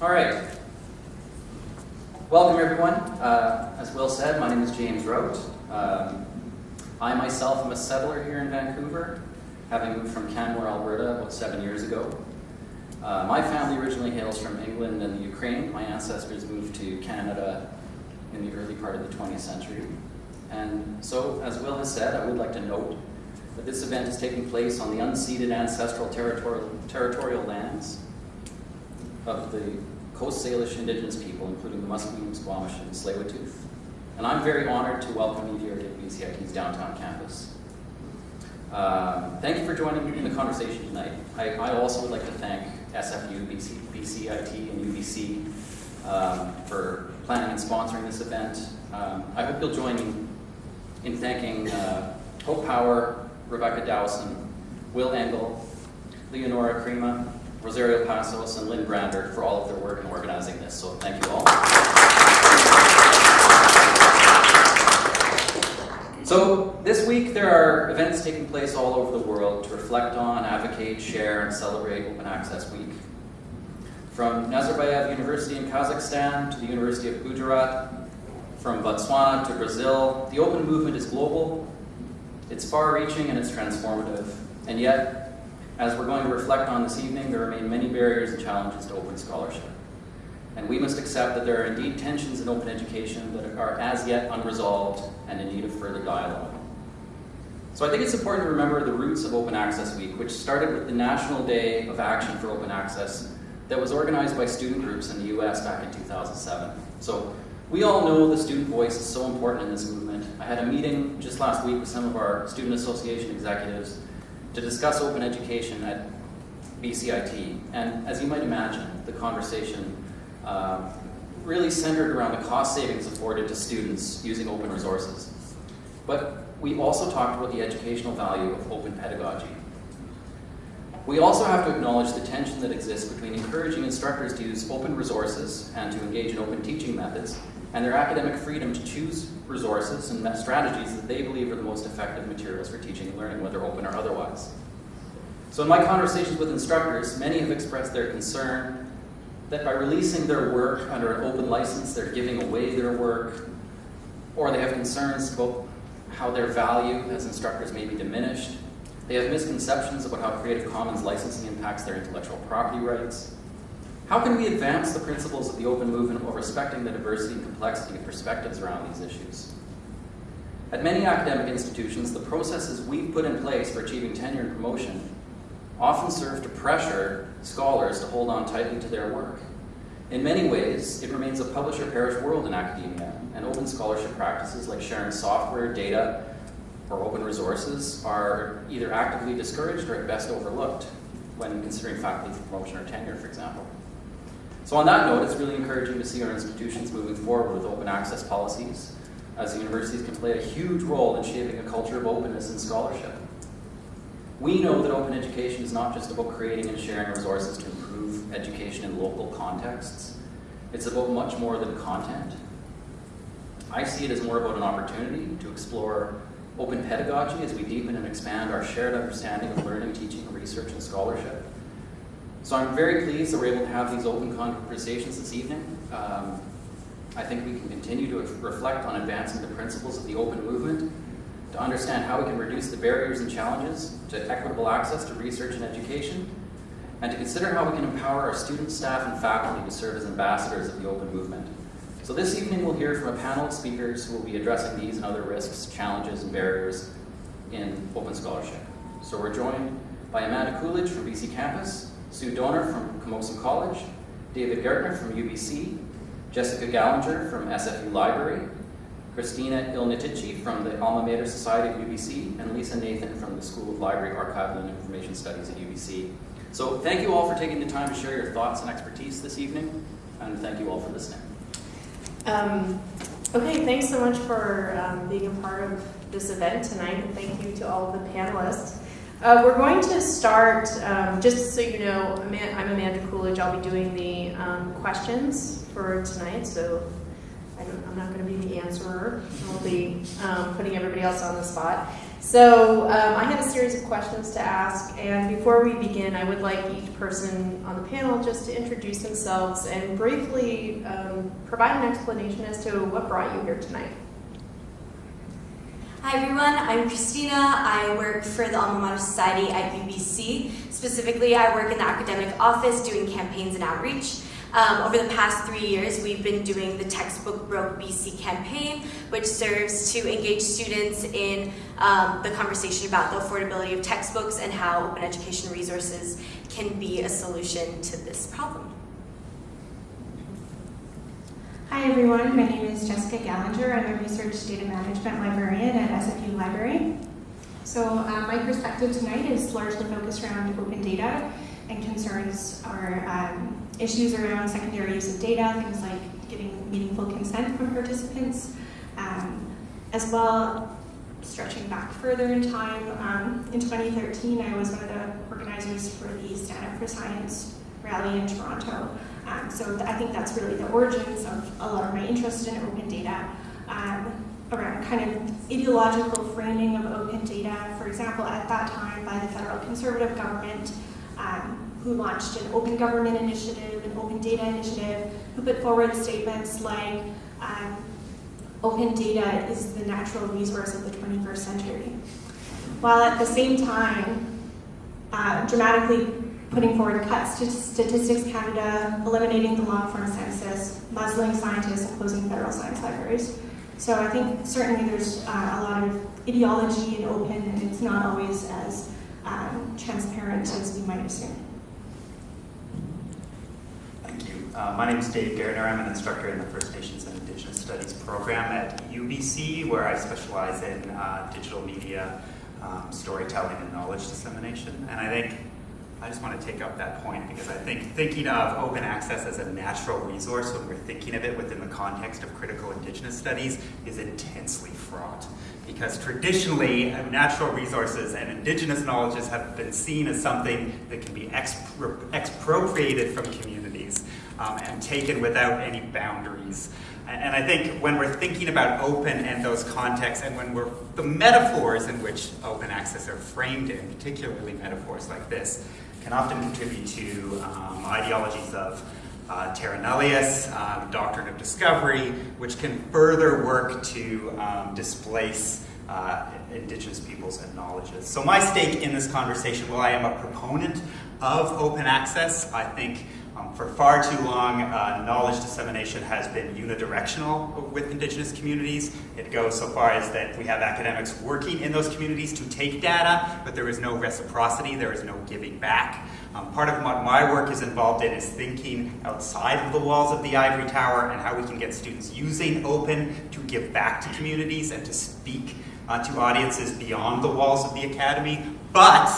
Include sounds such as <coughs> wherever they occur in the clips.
All right. Welcome, everyone. Uh, as Will said, my name is James Rout. Um, I myself am a settler here in Vancouver, having moved from Canmore, Alberta about seven years ago. Uh, my family originally hails from England and the Ukraine. My ancestors moved to Canada in the early part of the 20th century. And so, as Will has said, I would like to note that this event is taking place on the unceded ancestral territorial, territorial lands of the Coast Salish Indigenous people, including the Musqueam, Squamish, and Tsleil-Waututh. And I'm very honored to welcome you here to BCIT's downtown campus. Um, thank you for joining me in the conversation tonight. I, I also would like to thank SFU, BC, BCIT, and UBC um, for planning and sponsoring this event. Um, I hope you'll join me in thanking uh, Hope Power, Rebecca Dowson, Will Engel, Leonora Crema, Rosario Passos, and Lynn Brander for all of their work in organizing this. So thank you all. So this week there are events taking place all over the world to reflect on, advocate, share, and celebrate Open Access Week. From Nazarbayev University in Kazakhstan to the University of Gujarat, from Botswana to Brazil, the open movement is global, it's far-reaching, and it's transformative. And yet, as we're going to reflect on this evening, there remain many barriers and challenges to open scholarship. And we must accept that there are indeed tensions in open education that are as yet unresolved and in need of further dialogue. So I think it's important to remember the roots of Open Access Week, which started with the National Day of Action for Open Access that was organized by student groups in the US back in 2007. So we all know the student voice is so important in this movement. I had a meeting just last week with some of our Student Association executives to discuss open education at BCIT. And as you might imagine, the conversation uh, really centered around the cost savings afforded to students using open resources. But we also talked about the educational value of open pedagogy. We also have to acknowledge the tension that exists between encouraging instructors to use open resources and to engage in open teaching methods and their academic freedom to choose resources and strategies that they believe are the most effective materials for teaching and learning, whether open or otherwise. So in my conversations with instructors, many have expressed their concern that by releasing their work under an open license, they're giving away their work, or they have concerns about how their value as instructors may be diminished. They have misconceptions about how Creative Commons licensing impacts their intellectual property rights. How can we advance the principles of the open movement while respecting the diversity and complexity of perspectives around these issues? At many academic institutions, the processes we've put in place for achieving tenure and promotion often serve to pressure scholars to hold on tightly to their work. In many ways, it remains a publish-or-perish world in academia, and open scholarship practices like sharing software, data, or open resources are either actively discouraged or at best overlooked when considering faculty promotion or tenure, for example. So on that note, it's really encouraging to see our institutions moving forward with open access policies, as universities can play a huge role in shaping a culture of openness in scholarship. We know that open education is not just about creating and sharing resources to improve education in local contexts. It's about much more than content. I see it as more about an opportunity to explore open pedagogy as we deepen and expand our shared understanding of learning, teaching, research, and scholarship. So I'm very pleased that we're able to have these open conversations this evening. Um, I think we can continue to reflect on advancing the principles of the open movement, to understand how we can reduce the barriers and challenges to equitable access to research and education, and to consider how we can empower our students, staff, and faculty to serve as ambassadors of the open movement. So this evening we'll hear from a panel of speakers who will be addressing these and other risks, challenges, and barriers in open scholarship. So we're joined by Amanda Coolidge from BC Campus, Sue Doner from Camosun College, David Gaertner from UBC, Jessica Gallinger from SFU Library, Christina Ilnitici from the Alma Mater Society of UBC, and Lisa Nathan from the School of Library, Archival, and Information Studies at UBC. So thank you all for taking the time to share your thoughts and expertise this evening, and thank you all for listening. Um, okay, thanks so much for um, being a part of this event tonight, and thank you to all of the panelists. Uh, we're going to start, um, just so you know, I'm Amanda Coolidge. I'll be doing the um, questions for tonight, so I am not going to be the answerer. I'll be um, putting everybody else on the spot. So um, I have a series of questions to ask, and before we begin, I would like each person on the panel just to introduce themselves and briefly um, provide an explanation as to what brought you here tonight. Hi everyone, I'm Christina. I work for the Alma Mater Society at UBC. Specifically, I work in the academic office doing campaigns and outreach. Um, over the past three years, we've been doing the Textbook Broke BC campaign, which serves to engage students in um, the conversation about the affordability of textbooks and how open education resources can be a solution to this problem. Hi everyone, my name is Jessica Gallinger. I'm a research data management librarian at SFU Library. So uh, my perspective tonight is largely focused around open data and concerns our um, issues around secondary use of data, things like getting meaningful consent from participants, um, as well stretching back further in time. Um, in 2013, I was one of the organizers for the Stand Up for Science rally in Toronto. Um, so I think that's really the origins of a lot of my interest in open data um, around kind of ideological framing of open data. For example, at that time by the federal conservative government, um, who launched an open government initiative, an open data initiative, who put forward statements like, um, open data is the natural resource of the 21st century. While at the same time, uh, dramatically putting forward cuts to Statistics Canada, eliminating the long-form census, muzzling scientists, and closing federal science libraries. So I think certainly there's uh, a lot of ideology and open, and it's not always as um, transparent as we might assume. Thank you. Uh, my name is Dave Gaertner. I'm an instructor in the First Nations and Indigenous Studies program at UBC, where I specialize in uh, digital media, um, storytelling, and knowledge dissemination. And I think I just want to take up that point because I think thinking of open access as a natural resource when we're thinking of it within the context of critical indigenous studies is intensely fraught. Because traditionally, uh, natural resources and indigenous knowledges have been seen as something that can be expro expropriated from communities um, and taken without any boundaries. And I think when we're thinking about open and those contexts, and when we're the metaphors in which open access are framed in, particularly metaphors like this, can often contribute to um, ideologies of uh, terra nullius, um, doctrine of discovery, which can further work to um, displace uh, indigenous peoples and knowledges. So my stake in this conversation, while I am a proponent of open access, I think um, for far too long, uh, knowledge dissemination has been unidirectional with Indigenous communities. It goes so far as that we have academics working in those communities to take data, but there is no reciprocity, there is no giving back. Um, part of what my work is involved in is thinking outside of the walls of the ivory tower and how we can get students using open to give back to communities and to speak uh, to audiences beyond the walls of the academy. But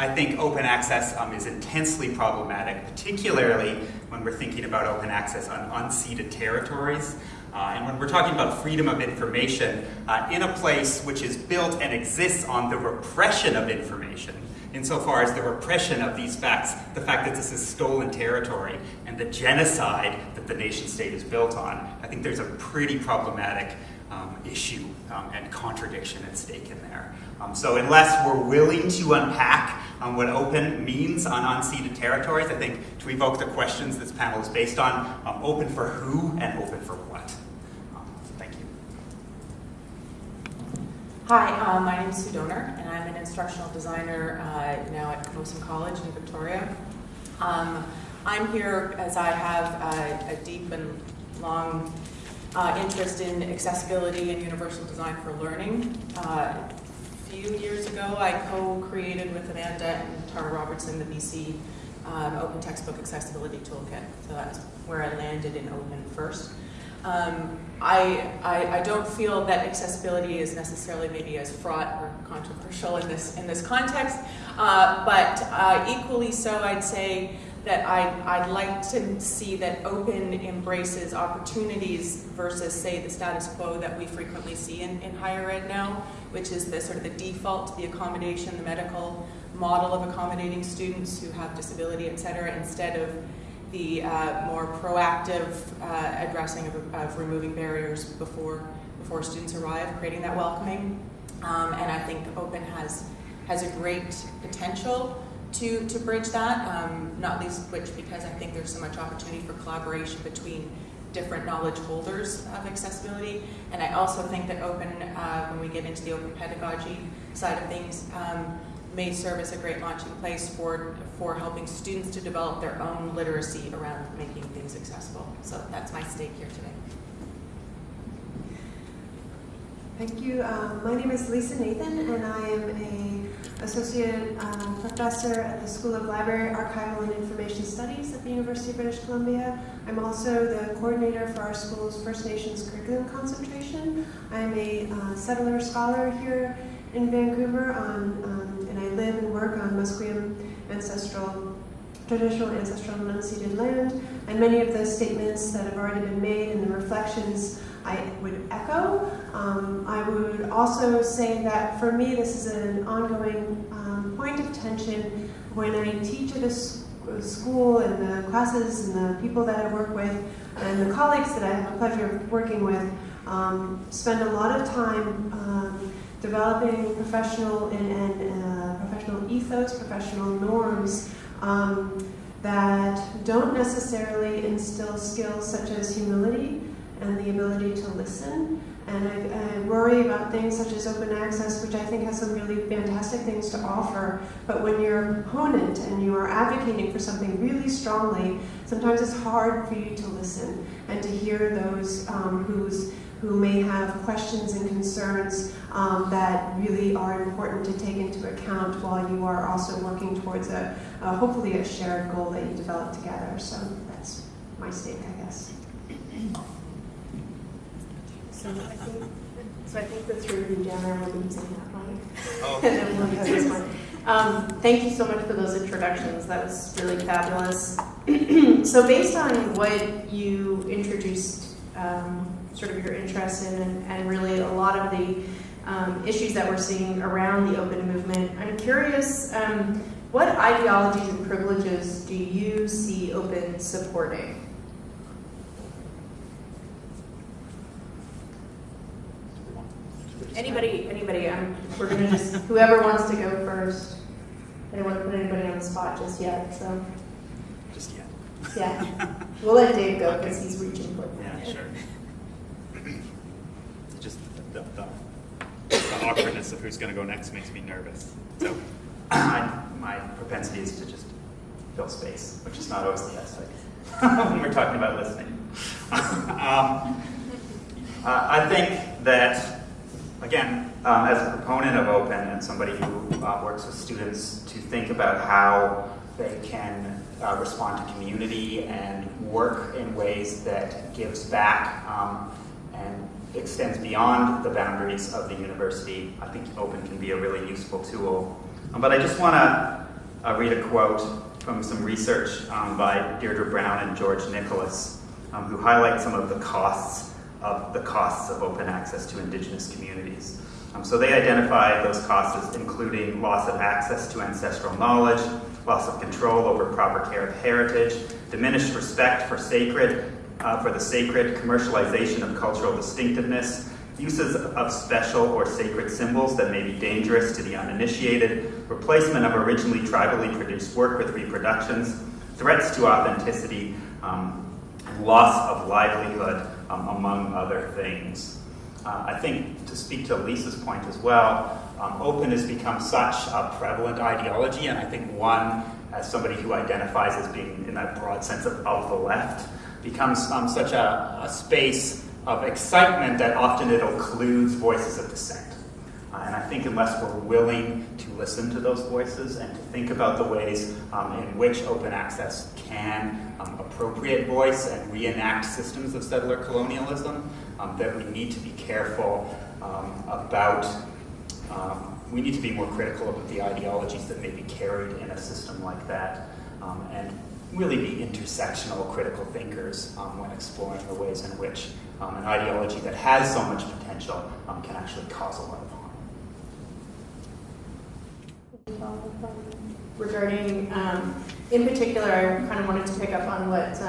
I think open access um, is intensely problematic, particularly when we're thinking about open access on unceded territories. Uh, and when we're talking about freedom of information uh, in a place which is built and exists on the repression of information, insofar as the repression of these facts, the fact that this is stolen territory, and the genocide that the nation state is built on, I think there's a pretty problematic um, issue um, and contradiction at stake in there. Um, so unless we're willing to unpack um, what open means on unceded territories, I think to evoke the questions this panel is based on, um, open for who and open for what. Um, thank you. Hi, uh, my name is Sue Doner, and I'm an instructional designer uh, now at Camosun College in Victoria. I'm here as I have a, a deep and long uh, interest in accessibility and universal design for learning. Uh, a few years ago, I co-created with Amanda and Tara Robertson the BC um, Open Textbook Accessibility Toolkit. So that's where I landed in open first. Um, I, I, I, don't feel that accessibility is necessarily maybe as fraught or controversial in this, in this context, uh, but uh, equally so I'd say that I, I'd like to see that open embraces opportunities versus, say, the status quo that we frequently see in, in higher ed now, which is the sort of the default, the accommodation, the medical model of accommodating students who have disability, et cetera, instead of the uh, more proactive uh, addressing of, of, removing barriers before, before students arrive, creating that welcoming. Um, and I think Open has, has a great potential to, to bridge that, um, not least which because I think there's so much opportunity for collaboration between different knowledge holders of accessibility. And I also think that open, uh, when we get into the open pedagogy side of things, um, may serve as a great launching place for, for helping students to develop their own literacy around making things accessible. So that's my stake here today. Thank you. Um, my name is Lisa Nathan, and I am a associate uh, professor at the School of Library, Archival, and Information Studies at the University of British Columbia. I'm also the coordinator for our school's First Nations curriculum concentration. I'm a uh, settler scholar here in Vancouver, on, um, and I live and work on Musqueam ancestral traditional ancestral and unceded land, and many of the statements that have already been made and the reflections I would echo. Um, I would also say that for me, this is an ongoing um, point of tension when I teach at a school and the classes and the people that I work with and the colleagues that I have the pleasure of working with um, spend a lot of time um, developing professional and, and uh, professional ethos, professional norms um, that don't necessarily instill skills such as humility and the ability to listen. And I, I, worry about things such as open access, which I think has some really fantastic things to offer. But when you're an opponent and you are advocating for something really strongly, sometimes it's hard for you to listen and to hear those um, who's who may have questions and concerns um, that really are important to take into account while you are also working towards a, uh, hopefully a shared goal that you develop together. So that's my stake, I guess. So I think, so I think the three of you down there will be using that mic. Oh. <laughs> and then we'll this one. Um, thank you so much for those introductions. That was really fabulous. <clears throat> so based on what you introduced, um, sort of your interest in, and, and, really a lot of the um, issues that we're seeing around the open movement, I'm curious, um, what ideologies and privileges do you see open supporting? Anybody, anybody, um, we're gonna just, whoever wants to go first. I don't want to put anybody on the spot just yet, so, Just yet. yeah. We'll let Dave go because he's reaching for it. Yeah, sure. Just the, the, the awkwardness of who's going to go next makes me nervous. So I, my propensity is to just fill space, which is not always the best <laughs> when we're talking about listening. <laughs> um, uh, I think that, again, um, as a proponent of open and somebody who uh, works with students to think about how they can uh, respond to community and work in ways that gives back um, and extends beyond the boundaries of the university, I think open can be a really useful tool. Um, but I just want to uh, read a quote from some research um, by Deirdre Brown and George Nicholas, um, who highlight some of the costs of the costs of open access to indigenous communities. Um, so they identify those costs as including loss of access to ancestral knowledge, loss of control over proper care of heritage, diminished respect for sacred, uh, for the sacred, commercialization of cultural distinctiveness, uses of special or sacred symbols that may be dangerous to the uninitiated, replacement of originally tribally produced work with reproductions, threats to authenticity, um, loss of livelihood, um, among other things. Uh, I think to speak to Lisa's point as well, um, open has become such a prevalent ideology, and I think one, as somebody who identifies as being in that broad sense of, of the left, becomes um, such a, a, space of excitement that often it occludes voices of dissent. Uh, and I think unless we're willing to listen to those voices and to think about the ways um, in which open access can um, appropriate voice and reenact systems of settler colonialism, um, that we need to be careful um, about um, we need to be more critical about the ideologies that may be carried in a system like that um, and really be intersectional critical thinkers when exploring the ways in which an ideology that has so much potential can actually cause a lot of harm. Regarding, um, in particular, I kind of wanted to pick up on what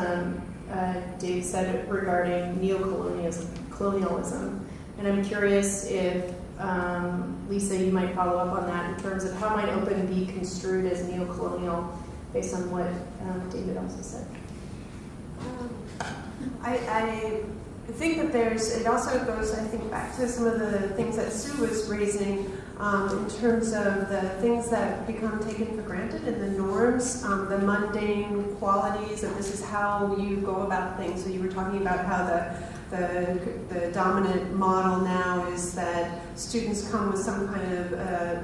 uh, Dave said regarding neocolonialism, colonialism, and I'm curious if um, Lisa, you might follow up on that in terms of how might open be construed as neo-colonial based on what um, David also said. Um, I, I think that there's, it also goes, I think, back to some of the things that Sue was raising um, in terms of the things that become taken for granted and the norms, um, the mundane qualities, that this is how you go about things. So you were talking about how the the, the dominant model now is that students come with some kind of uh,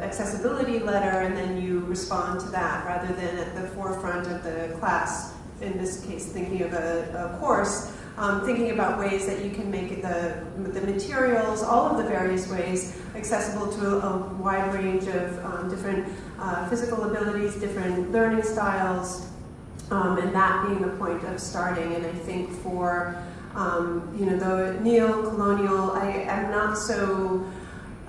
accessibility letter and then you respond to that rather than at the forefront of the class, in this case thinking of a, a course, um, thinking about ways that you can make the, the materials, all of the various ways, accessible to a, a wide range of um, different uh, physical abilities, different learning styles, um, and that being the point of starting. And I think for um, you know, the neo-colonial, I am not so,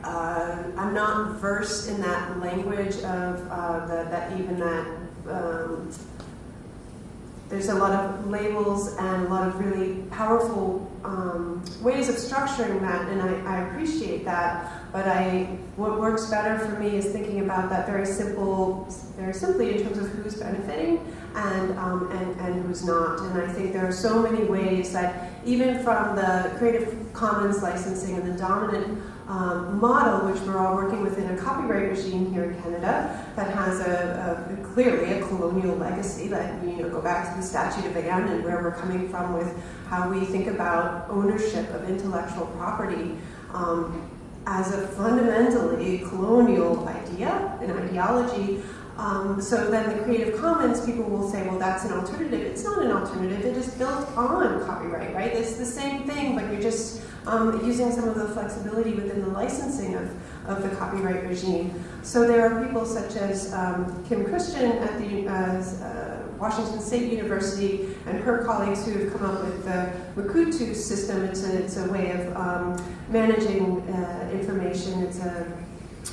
uh, I'm not versed in that language of uh, the, that even that, um, there's a lot of labels and a lot of really powerful um, ways of structuring that, and I, I appreciate that. But I, what works better for me is thinking about that very simple, very simply in terms of who's benefiting and, um, and, and who's not. And I think there are so many ways that even from the Creative Commons licensing and the dominant um, model, which we're all working within a copyright regime here in Canada that has a, a, clearly a colonial legacy that you know go back to the Statute of Anne and where we're coming from with how we think about ownership of intellectual property um, as a fundamentally colonial idea, an ideology um, so then the Creative Commons people will say, well, that's an alternative. It's not an alternative. It is built on copyright, right? It's the same thing, but you're just um, using some of the flexibility within the licensing of, of the copyright regime. So there are people such as um, Kim Christen at the uh, Washington State University and her colleagues who have come up with the Mukurtu system. It's a, it's a way of um, managing uh, information. It's a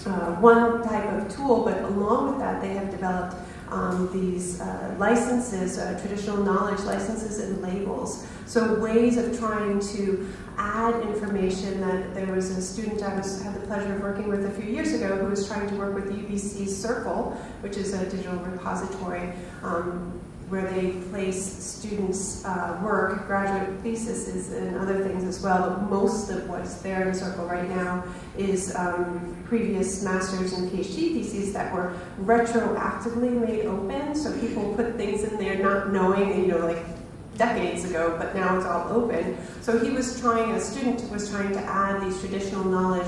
uh, one type of tool, but along with that, they have developed um, these uh, licenses, uh, traditional knowledge licenses and labels. So ways of trying to add information that there was a student I was, had the pleasure of working with a few years ago who was trying to work with UBC Circle, which is a digital repository um, where they place students' uh, work, graduate theses, and other things as well. But most of what's there in Circle right now is um, previous master's and PhD theses that were retroactively made open. So people put things in there not knowing, you know, like decades ago, but now it's all open. So he was trying, a student was trying to add these traditional knowledge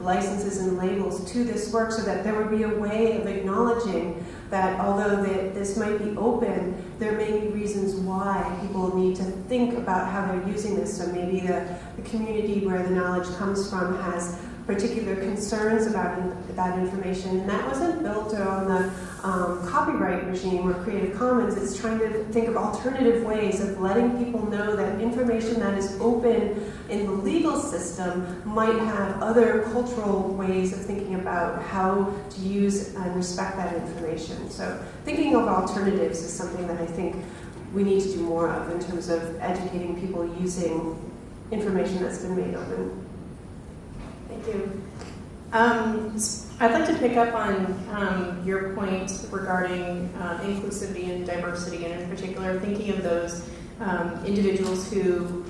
licenses and labels to this work so that there would be a way of acknowledging that although this might be open, there may be reasons why people need to think about how they're using this. So maybe the, the community where the knowledge comes from has particular concerns about that information. And that wasn't built on the um, copyright regime or Creative Commons. It's trying to think of alternative ways of letting people know that information that is open in the legal system might have other cultural ways of thinking about how to use and respect that information. So thinking of alternatives is something that I think we need to do more of in terms of educating people using information that's been made open. Thank you. Um, I'd like to pick up on um, your point regarding uh, inclusivity and diversity, and in particular, thinking of those um, individuals who,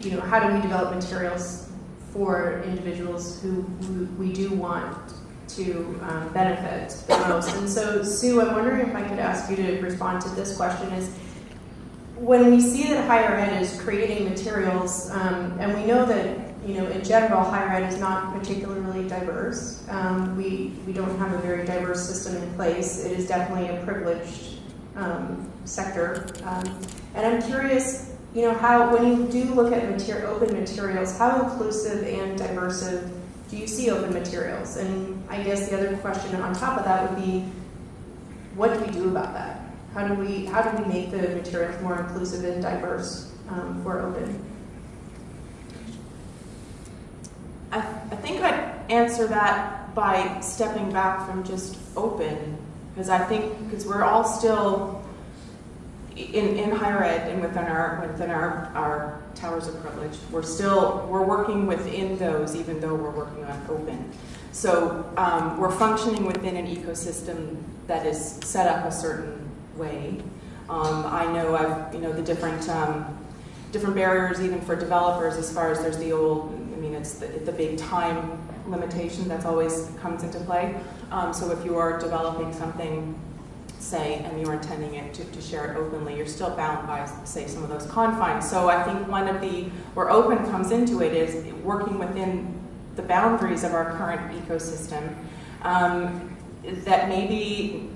you know, how do we develop materials for individuals who, we do want to um, benefit the most. And so, Sue, I'm wondering if I could ask you to respond to this question: Is when we see that higher ed is creating materials, um, and we know that you know, in general, higher ed is not particularly diverse. Um, we, we don't have a very diverse system in place. It is definitely a privileged um, sector. Um, and I'm curious, you know, how, when you do look at material, open materials, how inclusive and diverse do you see open materials? And I guess the other question on top of that would be, what do we do about that? How do we, how do we make the materials more inclusive and diverse um, for open? I, I think I'd answer that by stepping back from just open, because I think, because we're all still in, in higher ed and within our within our, our towers of privilege, we're still we're working within those, even though we're working on open. So um, we're functioning within an ecosystem that is set up a certain way. Um, I know I've you know the different um, different barriers even for developers as far as there's the old mean it's the, the big time limitation that's always comes into play. Um, so if you are developing something say, and you're intending it to, to share it openly, you're still bound by, say, some of those confines. So I think one of the, where open comes into it is working within the boundaries of our current ecosystem, um, that maybe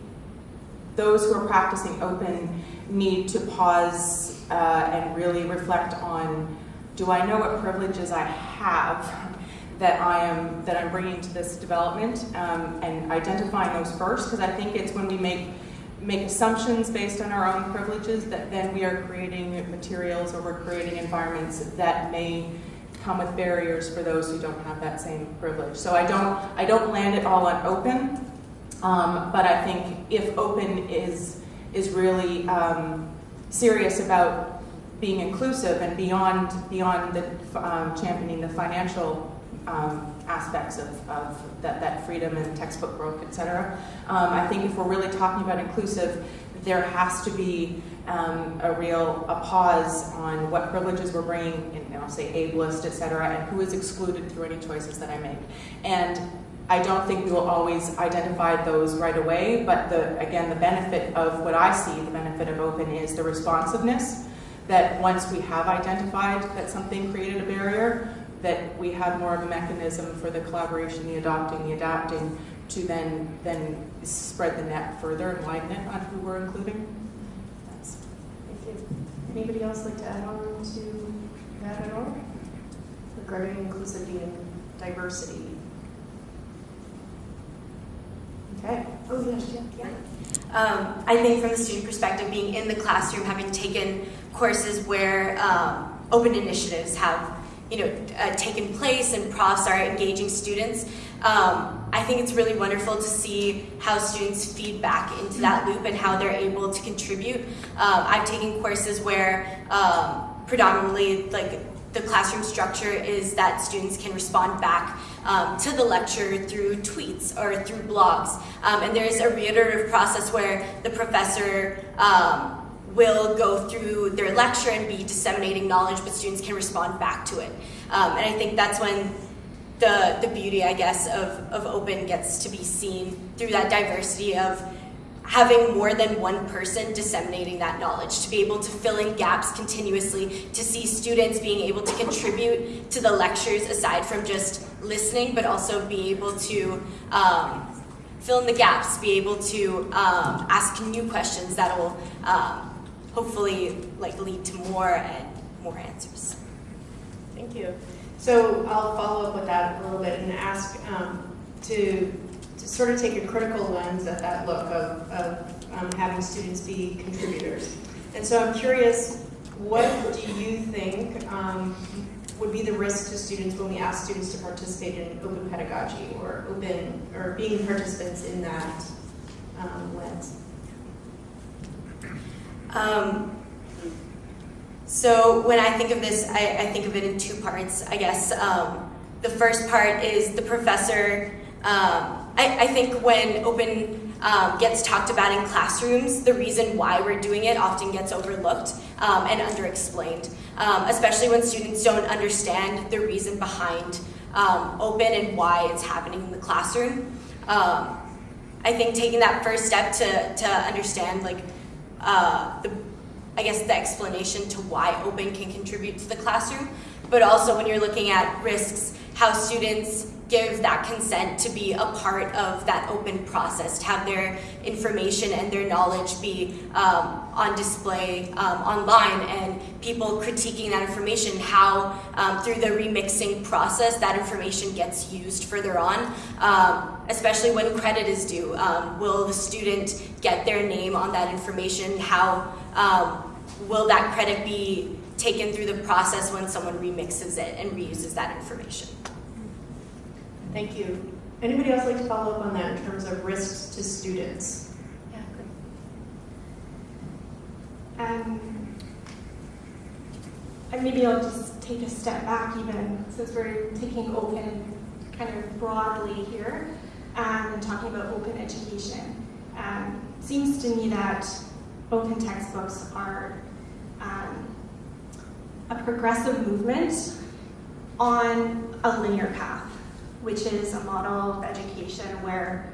those who are practicing open need to pause uh, and really reflect on, do I know what privileges I have that I am that I'm bringing to this development, um, and identifying those first, because I think it's when we make make assumptions based on our own privileges that then we are creating materials or we're creating environments that may come with barriers for those who don't have that same privilege. So I don't I don't land it all on open, um, but I think if open is is really um, serious about being inclusive and beyond beyond the um, championing the financial um, aspects of, of that, that freedom and textbook growth, et cetera. Um, I think if we're really talking about inclusive, there has to be um, a real a pause on what privileges we're bringing, and I'll say ableist, et cetera, and who is excluded through any choices that I make. And I don't think we will always identify those right away, but the, again, the benefit of what I see, the benefit of open is the responsiveness that once we have identified that something created a barrier, that we have more of a mechanism for the collaboration, the adopting, the adapting, to then then spread the net further and widen it on who we're including. That's, Thank you. Anybody else like to add on to that at all? Regarding inclusivity and diversity? Okay. Oh, yes, Jen. Yeah. Um, I think from the student perspective, being in the classroom, having taken courses where um, open initiatives have you know, uh, taken place and profs are engaging students. Um, I think it's really wonderful to see how students feed back into that loop and how they're able to contribute. Um, I've taken courses where um, predominantly like the classroom structure is that students can respond back um, to the lecture through tweets or through blogs. Um, and there's a reiterative process where the professor um, will go through their lecture and be disseminating knowledge, but students can respond back to it. Um, and I think that's when the, the beauty, I guess, of, of open gets to be seen through that diversity of having more than one person disseminating that knowledge, to be able to fill in gaps continuously, to see students being able to contribute to the lectures aside from just listening, but also be able to um, fill in the gaps, be able to um, ask new questions that will um, hopefully like lead to more and more answers. Thank you. So I'll follow up with that a little bit and ask um, to, to sort of take a critical lens at that look of, of um, having students be contributors. And so I'm curious, what do you think um, would be the risk to students when we ask students to participate in open pedagogy or open or being participants in that um, lens? Um, so when I think of this, I, I, think of it in two parts, I guess. Um, the first part is the professor. Um, I, I, think when open um, gets talked about in classrooms, the reason why we're doing it often gets overlooked um, and underexplained, um, especially when students don't understand the reason behind open and why it's happening in the classroom. I think taking that first step to, to understand like uh, the, I guess the explanation to why open can contribute to the classroom, but also when you're looking at risks, how students give that consent to be a part of that open process, to have their information and their knowledge be um, on display um, online and people critiquing that information, how um, through the remixing process that information gets used further on, um, especially when credit is due. Um, will the student get their name on that information? How um, will that credit be taken through the process when someone remixes it and reuses that information? Thank you. Anybody else like to follow up on that in terms of risks to students? Yeah, And, and maybe I'll just take a step back even, since we're taking open kind of broadly here, um, and talking about open education. Um, seems to me that open textbooks are um, a progressive movement on a linear path, which is a model of education where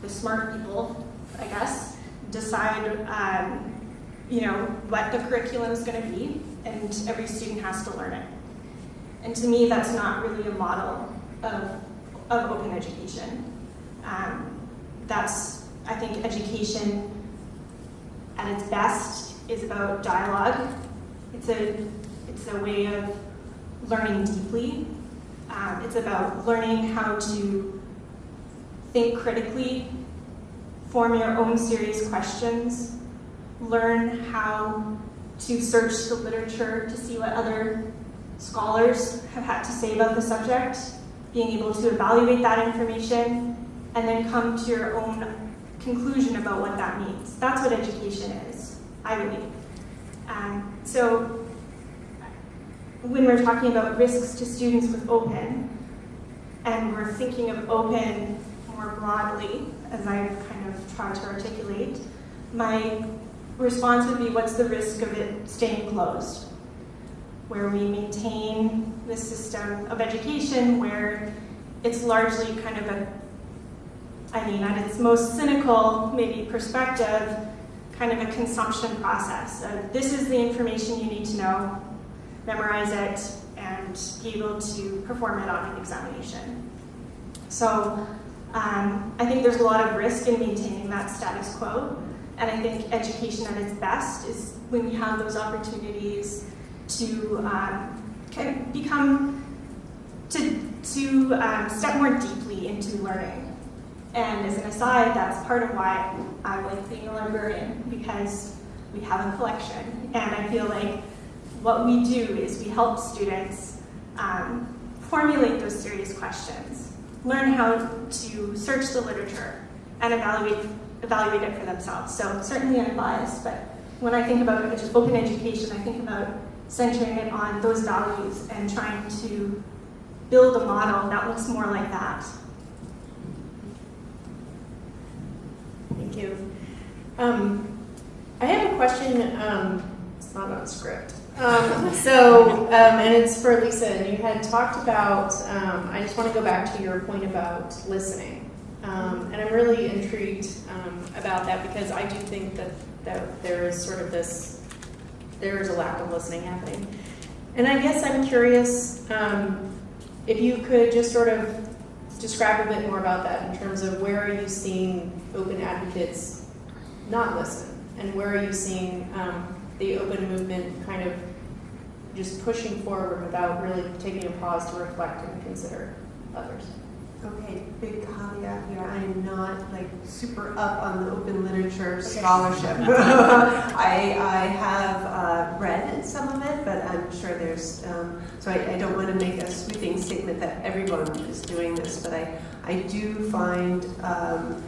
the smart people, I guess, decide, um, you know, what the curriculum is going to be, and every student has to learn it. And to me, that's not really a model of, of open education. Um, that's, I think, education at its best is about dialogue. It's a, it's a way of learning deeply. Um, it's about learning how to think critically, form your own serious questions, learn how to search the literature to see what other scholars have had to say about the subject, being able to evaluate that information, and then come to your own conclusion about what that means. That's what education is, I believe. Um, so when we're talking about risks to students with open, and we're thinking of open more broadly, as I've kind of tried to articulate, my response would be what's the risk of it staying closed? Where we maintain this system of education where it's largely kind of a, I mean, at its most cynical, maybe perspective, kind of a consumption process. This is the information you need to know, memorize it, and be able to perform it on an examination. So um, I think there's a lot of risk in maintaining that status quo. And I think education at its best is when you have those opportunities to um, kind of become, to, to um, step more deeply into learning. And as an aside, that's part of why I like being a librarian, because we have a collection. And I feel like what we do is we help students um, formulate those serious questions, learn how to search the literature, and evaluate, evaluate it for themselves. So certainly I'm biased, but when I think about just open education, I think about centering it on those values and trying to build a model that looks more like that. Thank you. Um, I have a question. Um, it's not on script. Um, so, um, and it's for Lisa, and you had talked about, um, I just want to go back to your point about listening. Um, and I'm really intrigued um, about that because I do think that, that there is sort of this, there is a lack of listening happening. And I guess I'm curious um, if you could just sort of describe a bit more about that in terms of where are you seeing open advocates not listen? And where are you seeing the open movement kind of just pushing forward without really taking a pause to reflect and consider others? Okay, big caveat here. I am not like super up on the open literature scholarship. <laughs> <laughs> I, I have uh, read some of it, but I'm sure there's, um, so I, I don't want to make a sweeping statement that everyone is doing this, but I, I do find um,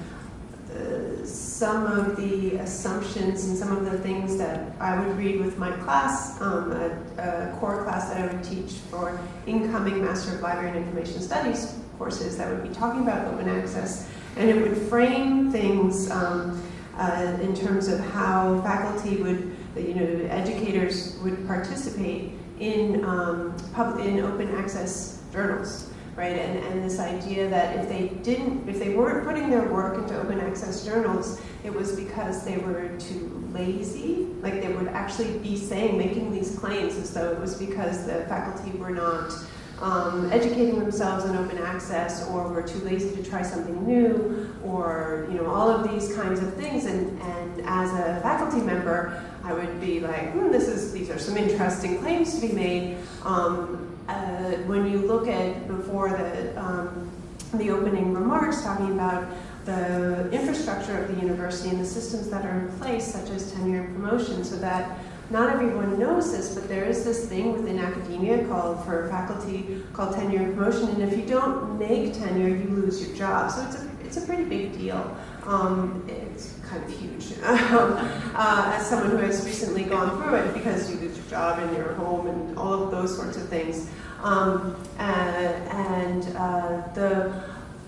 some of the assumptions and some of the things that I would read with my class, um, a, a core class that I would teach for incoming Master of Library and Information Studies courses that would be talking about open access, and it would frame things um, uh, in terms of how faculty would, you know, educators would participate in um, in open access journals, right? And, and this idea that if they didn't, if they weren't putting their work into open access journals, it was because they were too lazy. Like they would actually be saying, making these claims as though it was because the faculty were not um, educating themselves in open access or were too lazy to try something new or you know all of these kinds of things and, and as a faculty member I would be like hmm, this is these are some interesting claims to be made um, uh, when you look at before the um, the opening remarks talking about the infrastructure of the university and the systems that are in place such as tenure and promotion so that not everyone knows this, but there is this thing within academia called for faculty called tenure and promotion, and if you don't make tenure, you lose your job. So it's a it's a pretty big deal. Um, it's kind of huge. <laughs> Uh, as someone who has recently gone through it, because you lose your job and your home and all of those sorts of things. Um, and and uh, the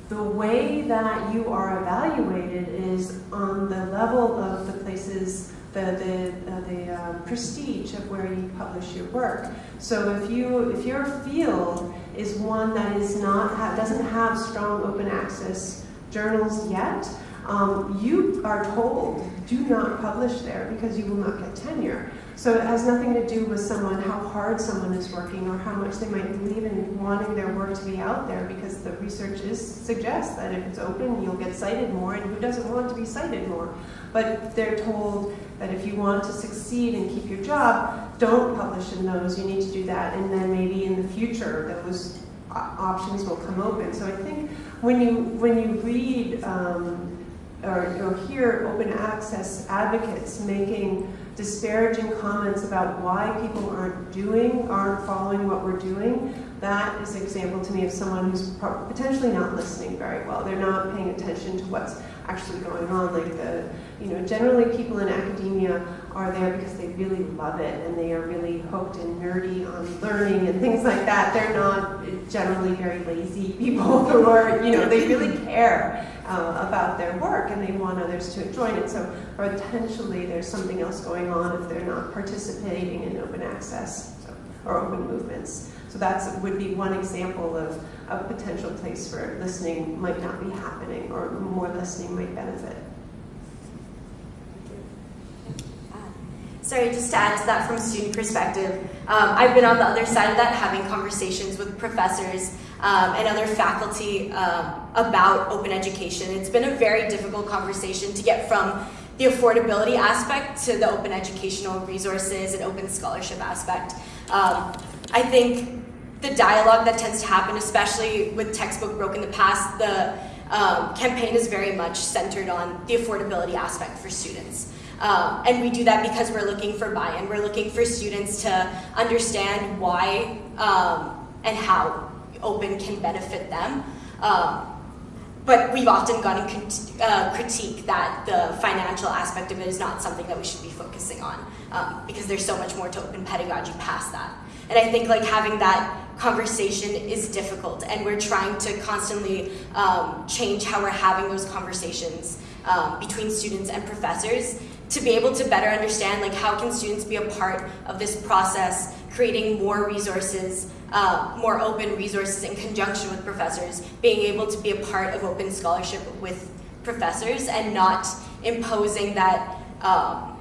the way that you are evaluated is on the level of the places, the the, uh, the uh, prestige of where you publish your work. So if you if your field is one that is not ha- doesn't have strong open access journals yet, um, you are told do not publish there because you will not get tenure. So it has nothing to do with someone, how hard someone is working or how much they might believe in wanting their work to be out there because the research is, suggests that if it's open, you'll get cited more and who doesn't want to be cited more? But they're told that if you want to succeed and keep your job, don't publish in those, you need to do that and then maybe in the future those options will come open. So I think when you, when you read um, or, or hear open access advocates making disparaging comments about why people aren't doing, aren't following what we're doing, that is an example to me of someone who's potentially not listening very well. They're not paying attention to what's actually going on. Like the, you know, generally people in academia are there because they really love it and they are really hooked and nerdy on learning and things like that. They're not generally very lazy people <laughs> who are, you know, they really care uh, about their work and they want others to join it. So potentially there's something else going on if they're not participating in open access so, or open movements. So that would be one example of a potential place where listening might not be happening or more listening might benefit. Sorry, just to add to that from a student perspective, um, I've been on the other side of that, having conversations with professors um, and other faculty um, about open education. It's been a very difficult conversation to get from the affordability aspect to the open educational resources and open scholarship aspect. Um, I think the dialogue that tends to happen, especially with textbook broke in the past, the um, campaign is very much centered on the affordability aspect for students. Um, and we do that because we're looking for buy-in. We're looking for students to understand why um, and how open can benefit them. Um, but we've often gotten crit- uh, critique that the financial aspect of it is not something that we should be focusing on um, because there's so much more to open pedagogy past that. And I think like having that conversation is difficult, and we're trying to constantly um, change how we're having those conversations um, between students and professors to be able to better understand like how can students be a part of this process, creating more resources, uh, more open resources in conjunction with professors, being able to be a part of open scholarship with professors, and not imposing that. Um,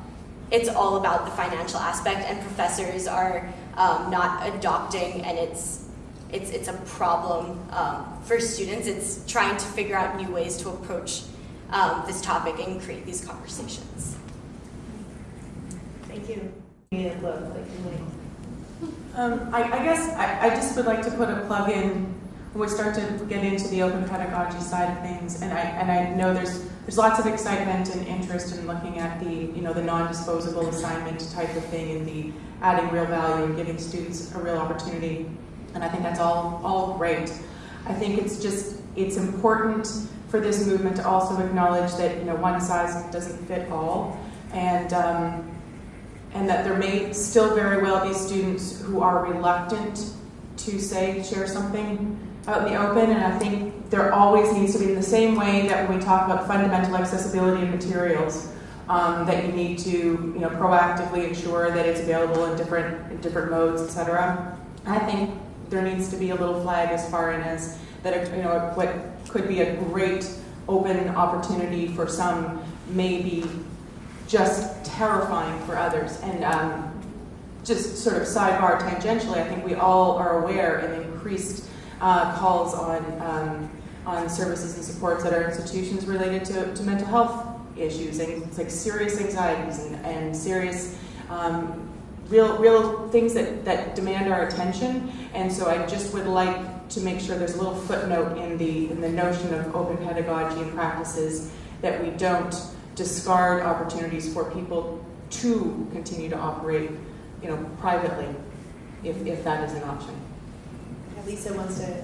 it's all about the financial aspect, and professors are um, not adopting, and it's it's it's a problem um, for students. It's trying to figure out new ways to approach um, this topic and create these conversations. Thank you. Um, I, I guess I, I just would like to put a plug in when we start to get into the open pedagogy side of things, and I and I know there's there's lots of excitement and interest in looking at the you know the non-disposable assignment type of thing and the adding real value and giving students a real opportunity, and I think that's all all great. I think it's just it's important for this movement to also acknowledge that you know one size doesn't fit all, and um, and that there may still very well be students who are reluctant to say share something out in the open. And i think there always needs to be in the same way that when we talk about fundamental accessibility of materials um, that you need to you know proactively ensure that it's available in different in different modes etc i think there needs to be a little flag as far in as that you know what could be a great open opportunity for some may be just terrifying for others. And um, just sort of sidebar tangentially, I think we all are aware of increased uh, calls on um, on services and supports at our institutions related to, to mental health issues and like serious anxieties and, and serious um, real real things that, that demand our attention. And so I just would like to make sure there's a little footnote in the in the notion of open pedagogy and practices that we don't discard opportunities for people to continue to operate, you know, privately, if, if that is an option. Lisa wants to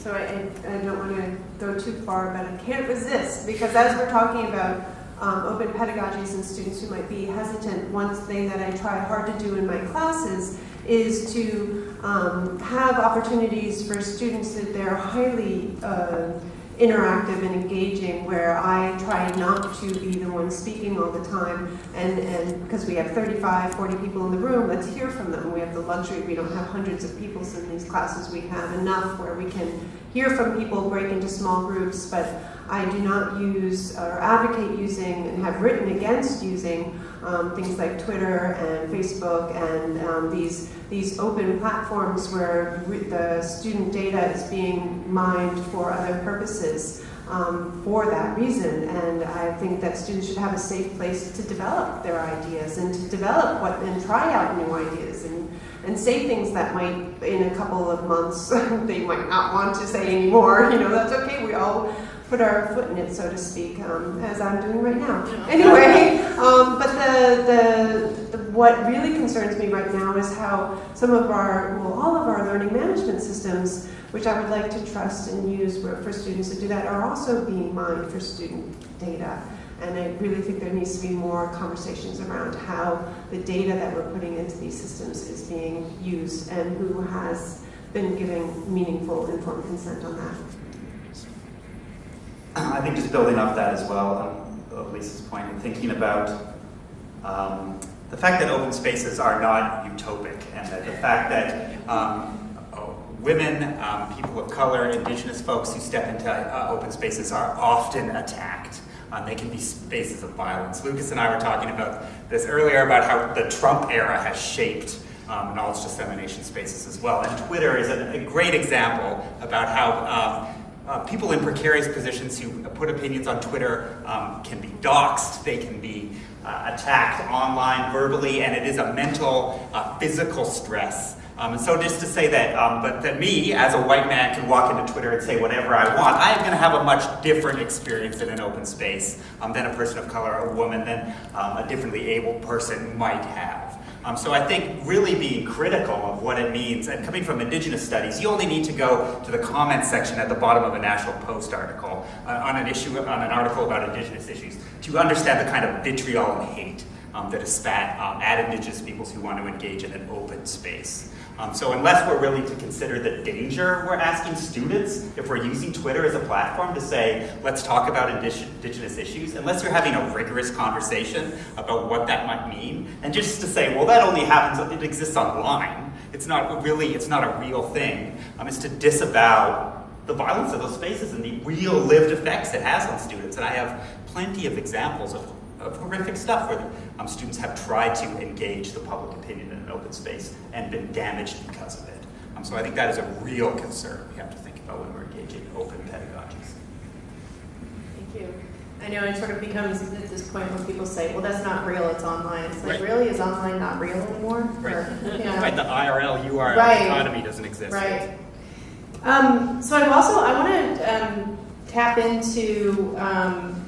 so I, I I don't want to go too far, but I can't resist because as we're talking about um, open pedagogies and students who might be hesitant, one thing that I try hard to do in my classes is to um, have opportunities for students that they're highly uh, interactive and engaging where I try not to be the one speaking all the time and, and because we have 35, 40 people in the room, let's hear from them. We have the luxury, we don't have hundreds of people in these classes, we have enough where we can hear from people, break into small groups, but I do not use or advocate using and have written against using um, things like Twitter and Facebook and um, these these open platforms where re- the student data is being mined for other purposes um, for that reason. And I think that students should have a safe place to develop their ideas and to develop what and try out new ideas and and say things that might in a couple of months <laughs> they might not want to say anymore. <laughs> You know, that's okay. We all put our foot in it, so to speak, um, as I'm doing right now. Anyway, <laughs> um, but the, the, the what really concerns me right now is how some of our, well, all of our learning management systems, which I would like to trust and use for for students to do that, are also being mined for student data. And I really think there needs to be more conversations around how the data that we're putting into these systems is being used and who has been giving meaningful informed consent on that. I think just building off that as well, um, Lisa's point, and thinking about um, the fact that open spaces are not utopic, and that the fact that um, oh, women, um, people of color, indigenous folks who step into uh, open spaces are often attacked. Um, they can be spaces of violence. Lucas and I were talking about this earlier about how the Trump era has shaped um, knowledge dissemination spaces as well. And Twitter is a, a great example about how um, uh, people in precarious positions who put opinions on Twitter um, can be doxxed, they can be uh, attacked online verbally, and it is a mental, uh, physical stress. Um, and so just to say that, um, but that me, as a white man, can walk into Twitter and say whatever I want, I am going to have a much different experience in an open space um, than a person of color a woman, than um, a differently able person might have. Um, so I think really being critical of what it means, and coming from Indigenous studies, you only need to go to the comments section at the bottom of a National Post article uh, on an issue, on an article about Indigenous issues, to understand the kind of vitriol and hate um, that is spat um, at Indigenous peoples who want to engage in an open space. Um, so unless we're willing to consider the danger we're asking students, if we're using Twitter as a platform to say, let's talk about indigenous issues, unless you're having a rigorous conversation about what that might mean, and just to say, well, that only happens, it exists online. It's not really, it's not a real thing. Um, it's to disavow the violence of those spaces and the real lived effects it has on students. And I have plenty of examples of of horrific stuff where um, students have tried to engage the public opinion in an open space and been damaged because of it. Um, so I think that is a real concern we have to think about when we're engaging open pedagogies. Thank you. I know it sort of becomes at this point when people say, well, that's not real, it's online. It's like, Right. really, is online not real anymore? Right. Or, you know, Right, the IRL URL Right. economy doesn't exist. Right. Um, so I'm also, I want to um, tap into um,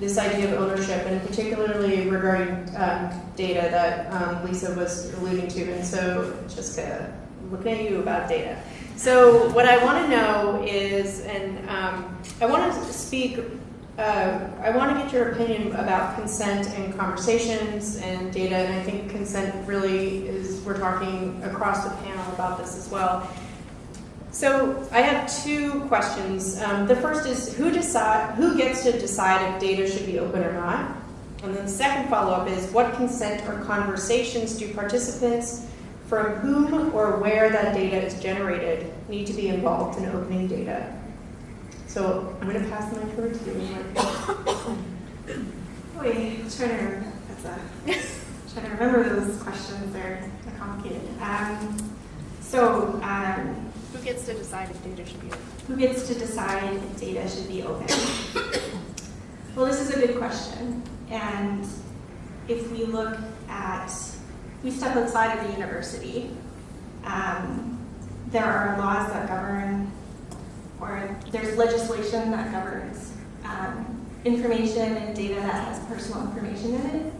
this idea of ownership, and particularly regarding um, data that um, Lisa was alluding to. And so, Jessica, looking at you about data. So, what I want to know is, and um, I want to speak, uh, I want to get your opinion about consent and conversations and data. And I think consent really is, we're talking across the panel about this as well. So I have two questions. Um, the first is who decide who gets to decide if data should be open or not, and then the second follow-up is what consent or conversations do participants from whom or where that data is generated need to be involved in opening data. So I'm going to pass the mic over to you. Wait, <coughs> trying to. That's trying to remember those questions. They're complicated. Um, so, um, Who gets to decide if data should be open? who gets to decide if data should be open? well, this is a good question. And if we look at, we step outside of the university, um, there are laws that govern, or there's legislation that governs um, information and data that has personal information in it.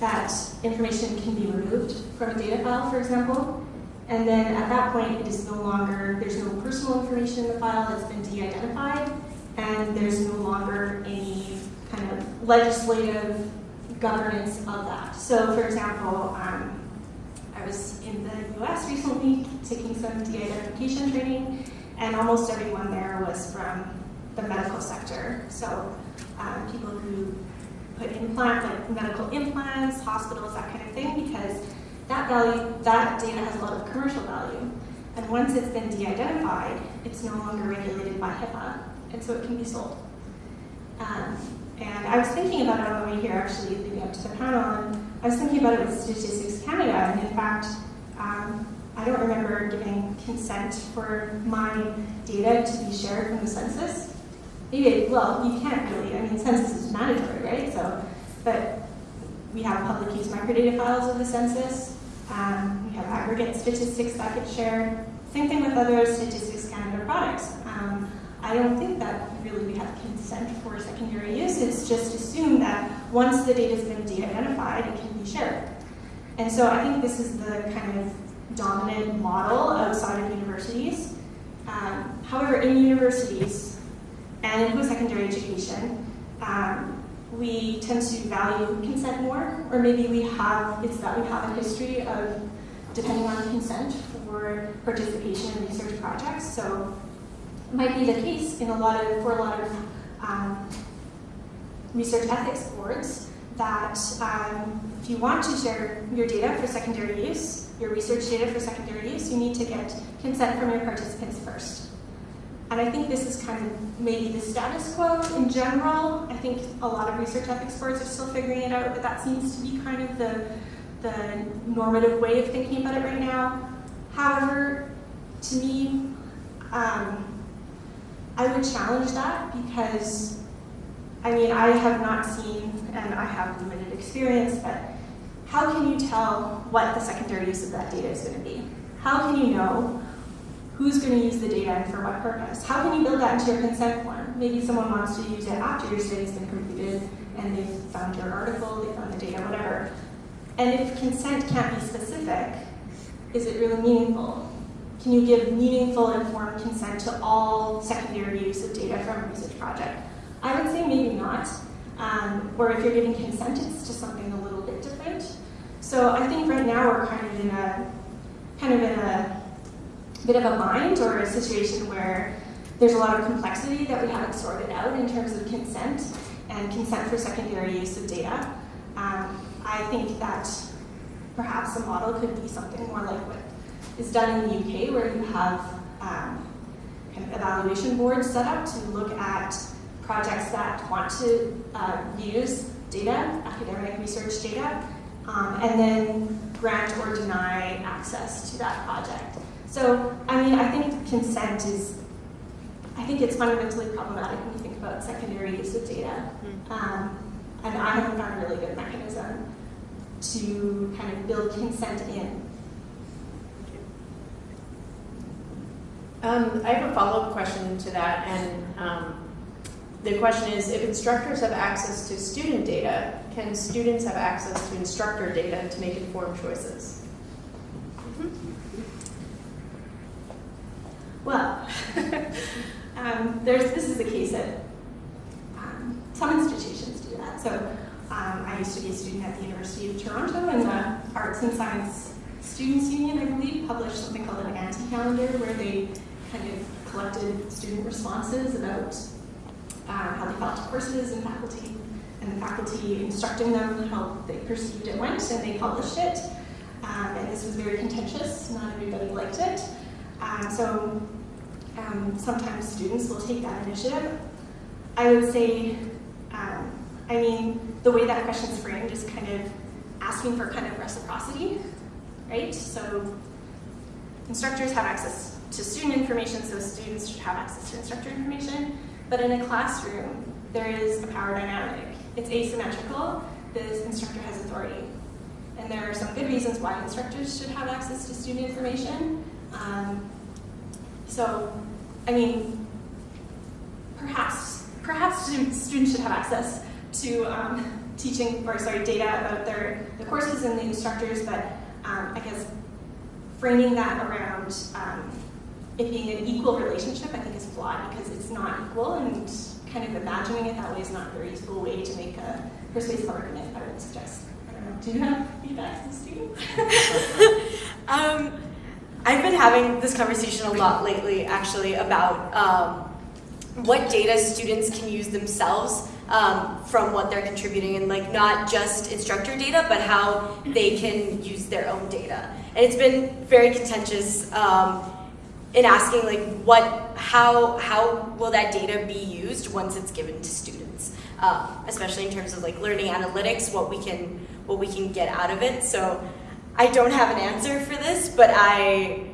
That information can be removed from a data file, for example. And then at that point, it is no longer, there's no personal information in the file that's been de-identified, and there's no longer any kind of legislative governance of that. So for example, um, I was in the US recently taking some de-identification training, and almost everyone there was from the medical sector. So um, people who put implant, like medical implants, hospitals, that kind of thing, because that value, that data has a lot of commercial value. And once it's been de-identified, it's no longer regulated by HIPAA, and so it can be sold. Um, and I was thinking about it on the way here, actually, leading up to the panel, and I was thinking about it with Statistics Canada, and in fact, um, I don't remember giving consent for my data to be shared from the census. Maybe, well, you can't really, I mean, census is mandatory, right? So, but we have public use microdata files of the census. Um, we have aggregate statistics that get shared. Same thing with other Statistics Canada products. Um, I don't think that really we have consent for secondary use. It's just assumed that once the data has been de-identified, it can be shared. And so I think this is the kind of dominant model outside of universities. Um, however, in universities and in post-secondary education, um, we tend to value consent more, or maybe we have, it's that we have a history of depending on consent for participation in research projects. So it might be the case in a lot of, for a lot of um, research ethics boards that um, if you want to share your data for secondary use, your research data for secondary use, you need to get consent from your participants first. And I think this is kind of maybe the status quo in general. I think a lot of research ethics boards are still figuring it out, but that seems to be kind of the, the normative way of thinking about it right now. However, to me, um, I would challenge that because, I mean, I have not seen, and I have limited experience, but how can you tell what the secondary use of that data is going to be? How can you know who's going to use the data and for what purpose? How can you build that into your consent form? Maybe someone wants to use it after your study's been completed and they've found your article, they found the data, whatever. And if consent can't be specific, is it really meaningful? Can you give meaningful informed consent to all secondary use of data from a research project? I would say maybe not. Um, or if you're giving consent, it's to something a little bit different. So I think right now we're kind of in a kind of in a bit of a bind or a situation where there's a lot of complexity that we haven't sorted out in terms of consent and consent for secondary use of data. Um, I think that perhaps a model could be something more like what is done in the UK, where you have um, kind of evaluation boards set up to look at projects that want to uh, use data, academic research data, um, and then grant or deny access to that project. So, I mean, I think consent is, I think it's fundamentally problematic when you think about secondary use of data. Um, and I haven't found a really good mechanism to kind of build consent in. Um, I have a follow-up question to that, and um, the question is, if instructors have access to student data, can students have access to instructor data to make informed choices? Well, <laughs> um, there's, this is the case that um, some institutions do that. So um, I used to be a student at the University of Toronto, and the Arts and Science Students Union, I believe, published something called an anti-calendar, where they kind of collected student responses about uh, how they felt to courses and faculty, and the faculty instructing them how they perceived it went, and they published it. Um, and this was very contentious. Not everybody liked it. Um, so um, sometimes students will take that initiative. I would say, um, I mean, the way that question is framed is kind of asking for kind of reciprocity, right? So instructors have access to student information, so students should have access to instructor information. But in a classroom, there is a power dynamic. It's asymmetrical. The instructor has authority. And there are some good reasons why instructors should have access to student information. Um, so, I mean, perhaps perhaps students should have access to um, teaching or sorry data about their the courses and the instructors, but um, I guess framing that around um, it being an equal relationship, I think is flawed because it's not equal, and kind of imagining it that way is not a very useful way to make a persuasive argument. I would suggest. Know. Do you have feedback from students? <laughs> Um, I've been having this conversation a lot lately, actually, about um, what data students can use themselves um, from what they're contributing, and like not just instructor data, but how they can use their own data. And it's been very contentious um, in asking like what, how, how will that data be used once it's given to students, um, especially in terms of like learning analytics, what we can, what we can get out of it. So. I don't have an answer for this, but I,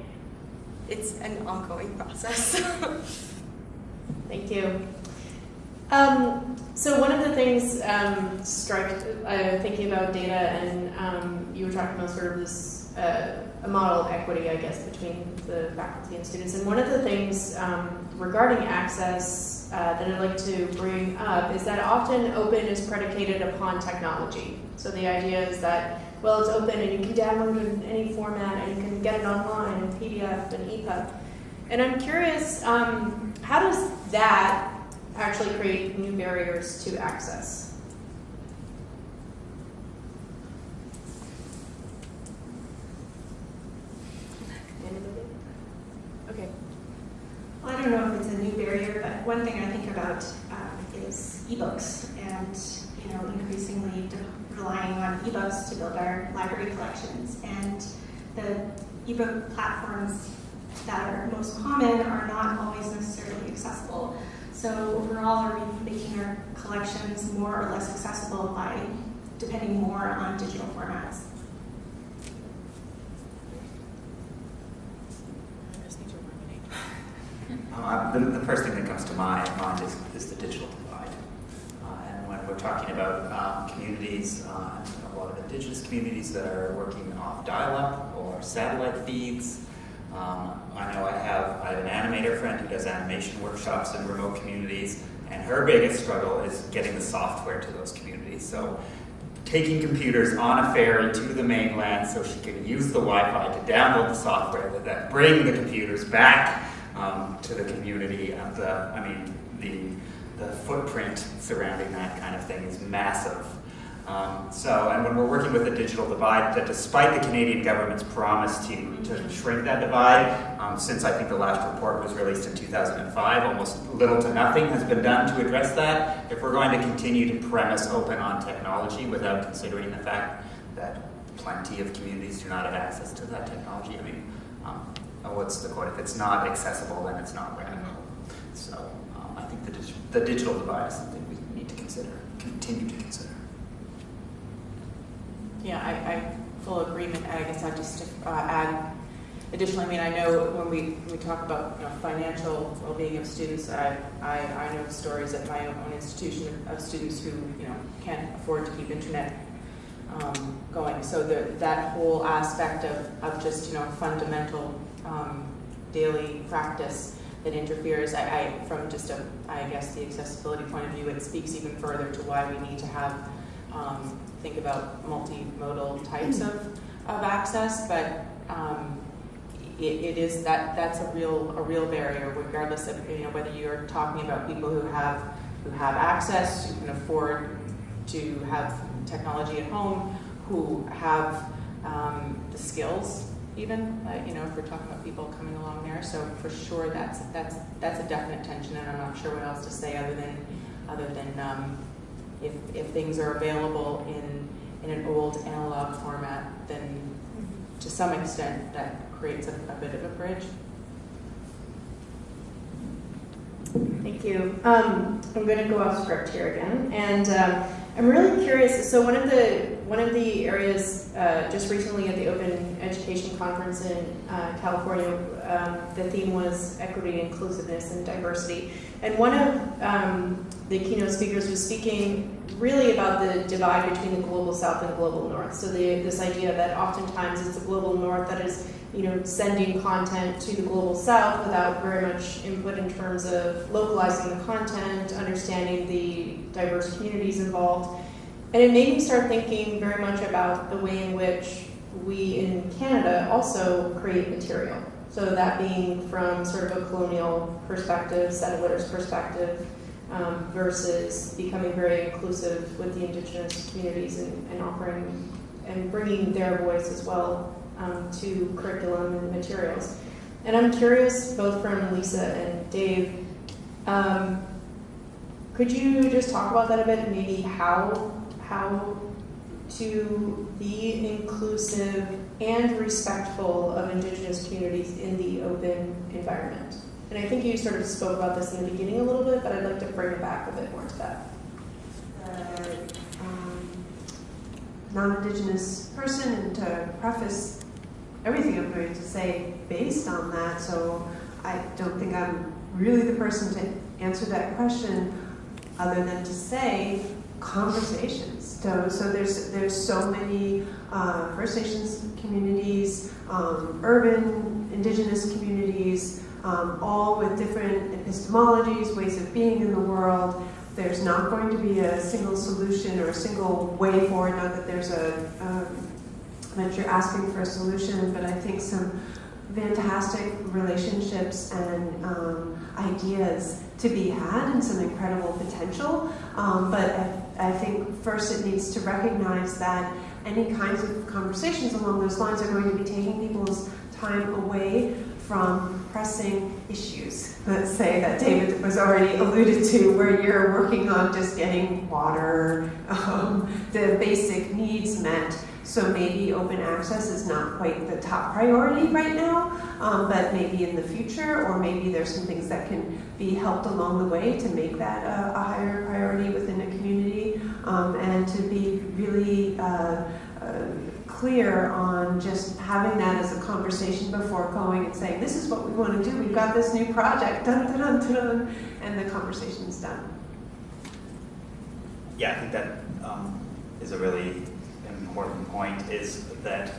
it's an ongoing process. <laughs> Thank you. Um, so one of the things um, struck uh, thinking about data, and um, you were talking about sort of this uh, a model of equity, I guess, between the faculty and students. And one of the things um, regarding access uh, that I'd like to bring up is that often open is predicated upon technology. So the idea is that well, it's open and you can download it in any format and you can get it online in PDF and EPUB. And I'm curious, um, how does that actually create new barriers to access? Okay. Well, I don't know if it's a new barrier, but one thing I think about um, is ebooks and you know increasingly de- relying on ebooks to build our library collections. And the ebook platforms that are most common are not always necessarily accessible. So overall, are we making our collections more or less accessible by depending more on digital formats? Uh, <laughs> the, the first thing that comes to my mind is, is the digital divide. Uh, and when we're talking about um, communities, uh, a lot of indigenous communities that are working off dial-up or satellite feeds, um, I know I have, I have an animator friend who does animation workshops in remote communities, and her biggest struggle is getting the software to those communities. So taking computers on a ferry to the mainland so she can use the Wi-Fi to download the software that then bring the computers back um, to the community. The, I mean, the, footprint surrounding that kind of thing is massive. Um, so, and when we're working with the digital divide, that despite the Canadian government's promise to, to shrink that divide, um, since I think the last report was released in 2005, almost little to nothing has been done to address that. If we're going to continue to premise open on technology without considering the fact that plenty of communities do not have access to that technology, I mean, um, what's the quote? If it's not accessible, then it's not radical. So um, I think the, dig- the digital divide is something we need to consider, continue to consider. Yeah, I, I full agreement. I guess I just uh, add additionally. I mean, I know when we, we talk about you know, financial well-being of students, I, I, I know stories at my own institution of students who you know can't afford to keep internet um, going. So the, that whole aspect of, of just you know fundamental um, daily practice that interferes. I, I from just a I guess the accessibility point of view, it speaks even further to why we need to have um, think about multimodal types of, of access, but um, it, it is that that's a real a real barrier, regardless of you know whether you're talking about people who have who have access, who can afford to have technology at home, who have um, the skills, even uh, you know if we're talking about people coming along there. So for sure, that's that's that's a definite tension, and I'm not sure what else to say other than other than um, if, if things are available in, in an old analog format, then to some extent that creates a, a bit of a bridge. Thank you. Um, I'm going to go off script here again, and um, I'm really curious. So one of the one of the areas uh, just recently at the Open Education Conference in uh, California, um, the theme was equity, inclusiveness, and diversity. And one of um, the keynote speakers was speaking really about the divide between the global south and global north. So the, this idea that oftentimes it's the global north that is you know, sending content to the global south without very much input in terms of localizing the content, understanding the diverse communities involved. And it made me start thinking very much about the way in which we in Canada also create material. So that being from sort of a colonial perspective, settlers' perspective, um, versus becoming very inclusive with the indigenous communities and, and offering and bringing their voice as well um, to curriculum and materials. And I'm curious, both from Lisa and Dave, um, could you just talk about that a bit? Maybe how how to be inclusive and respectful of Indigenous communities in the open environment. And I think you sort of spoke about this in the beginning a little bit, but I'd like to bring it back a bit more to that. uh, um, non-Indigenous person and to preface everything I'm going to say based on that. So I don't think I'm really the person to answer that question other than to say conversations. So, so there's there's so many uh, First Nations communities, um, urban Indigenous communities, um, all with different epistemologies, ways of being in the world. There's not going to be a single solution or a single way forward. Not that there's a um, that you're asking for a solution, but I think some fantastic relationships and um, ideas to be had and some incredible potential. Um, but I, I, think first it needs to recognize that any kinds of conversations along those lines are going to be taking people's time away from pressing issues. Let's say that David was already alluded to, where you're working on just getting water, <laughs> um, the basic needs met. So maybe open access is not quite the top priority right now, um, but maybe in the future, or maybe there's some things that can be helped along the way to make that a, a higher priority within a community, um, and to be really uh, uh, clear on just having that as a conversation before going and saying, this is what we want to do, we've got this new project, <laughs> dun dun dun dun, and the conversation's done. Yeah, I think that um, is a really important point is that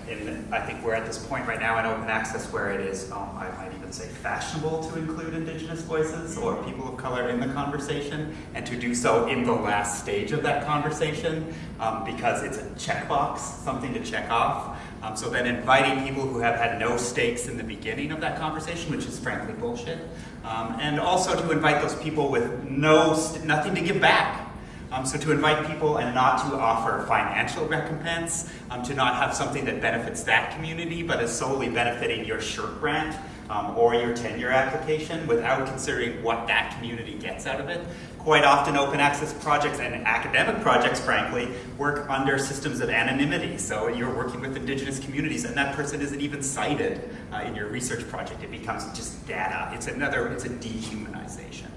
I think we're at this point right now in open access where it is, um, I might even say fashionable to include indigenous voices or people of color in the conversation and to do so in the last stage of that conversation um, because it's a checkbox, something to check off. Um, so then inviting people who have had no stakes in the beginning of that conversation, which is frankly bullshit, um, and also to invite those people with no nothing to give back um, so to invite people and not to offer financial recompense, um, to not have something that benefits that community but is solely benefiting your SSHRC grant um, or your tenure application without considering what that community gets out of it. Quite often open access projects and academic projects, frankly, work under systems of anonymity. So you're working with indigenous communities and that person isn't even cited uh, in your research project. It becomes just data. It's another, it's a dehumanization.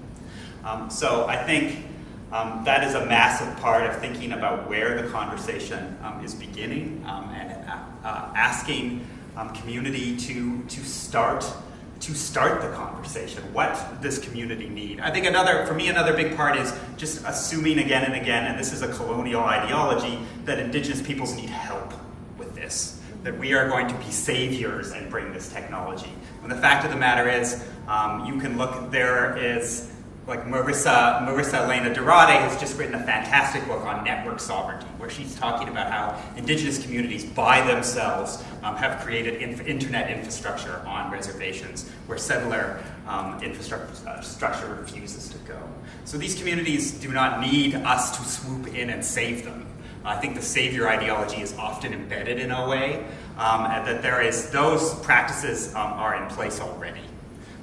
Um, so I think um, that is a massive part of thinking about where the conversation um, is beginning um, and uh, uh, asking um, community to, to start to start the conversation. What this community need? I think another, for me, another big part is just assuming again and again, and this is a colonial ideology, that indigenous peoples need help with this. That we are going to be saviors and bring this technology. And the fact of the matter is, um, you can look, there is like Marisa, Marisa Elena Duarte has just written a fantastic book on network sovereignty, where she's talking about how indigenous communities by themselves um, have created inf internet infrastructure on reservations where settler um, infrastructure refuses to go. So these communities do not need us to swoop in and save them. I think the savior ideology is often embedded in a way, um, that there is, those practices um, are in place already.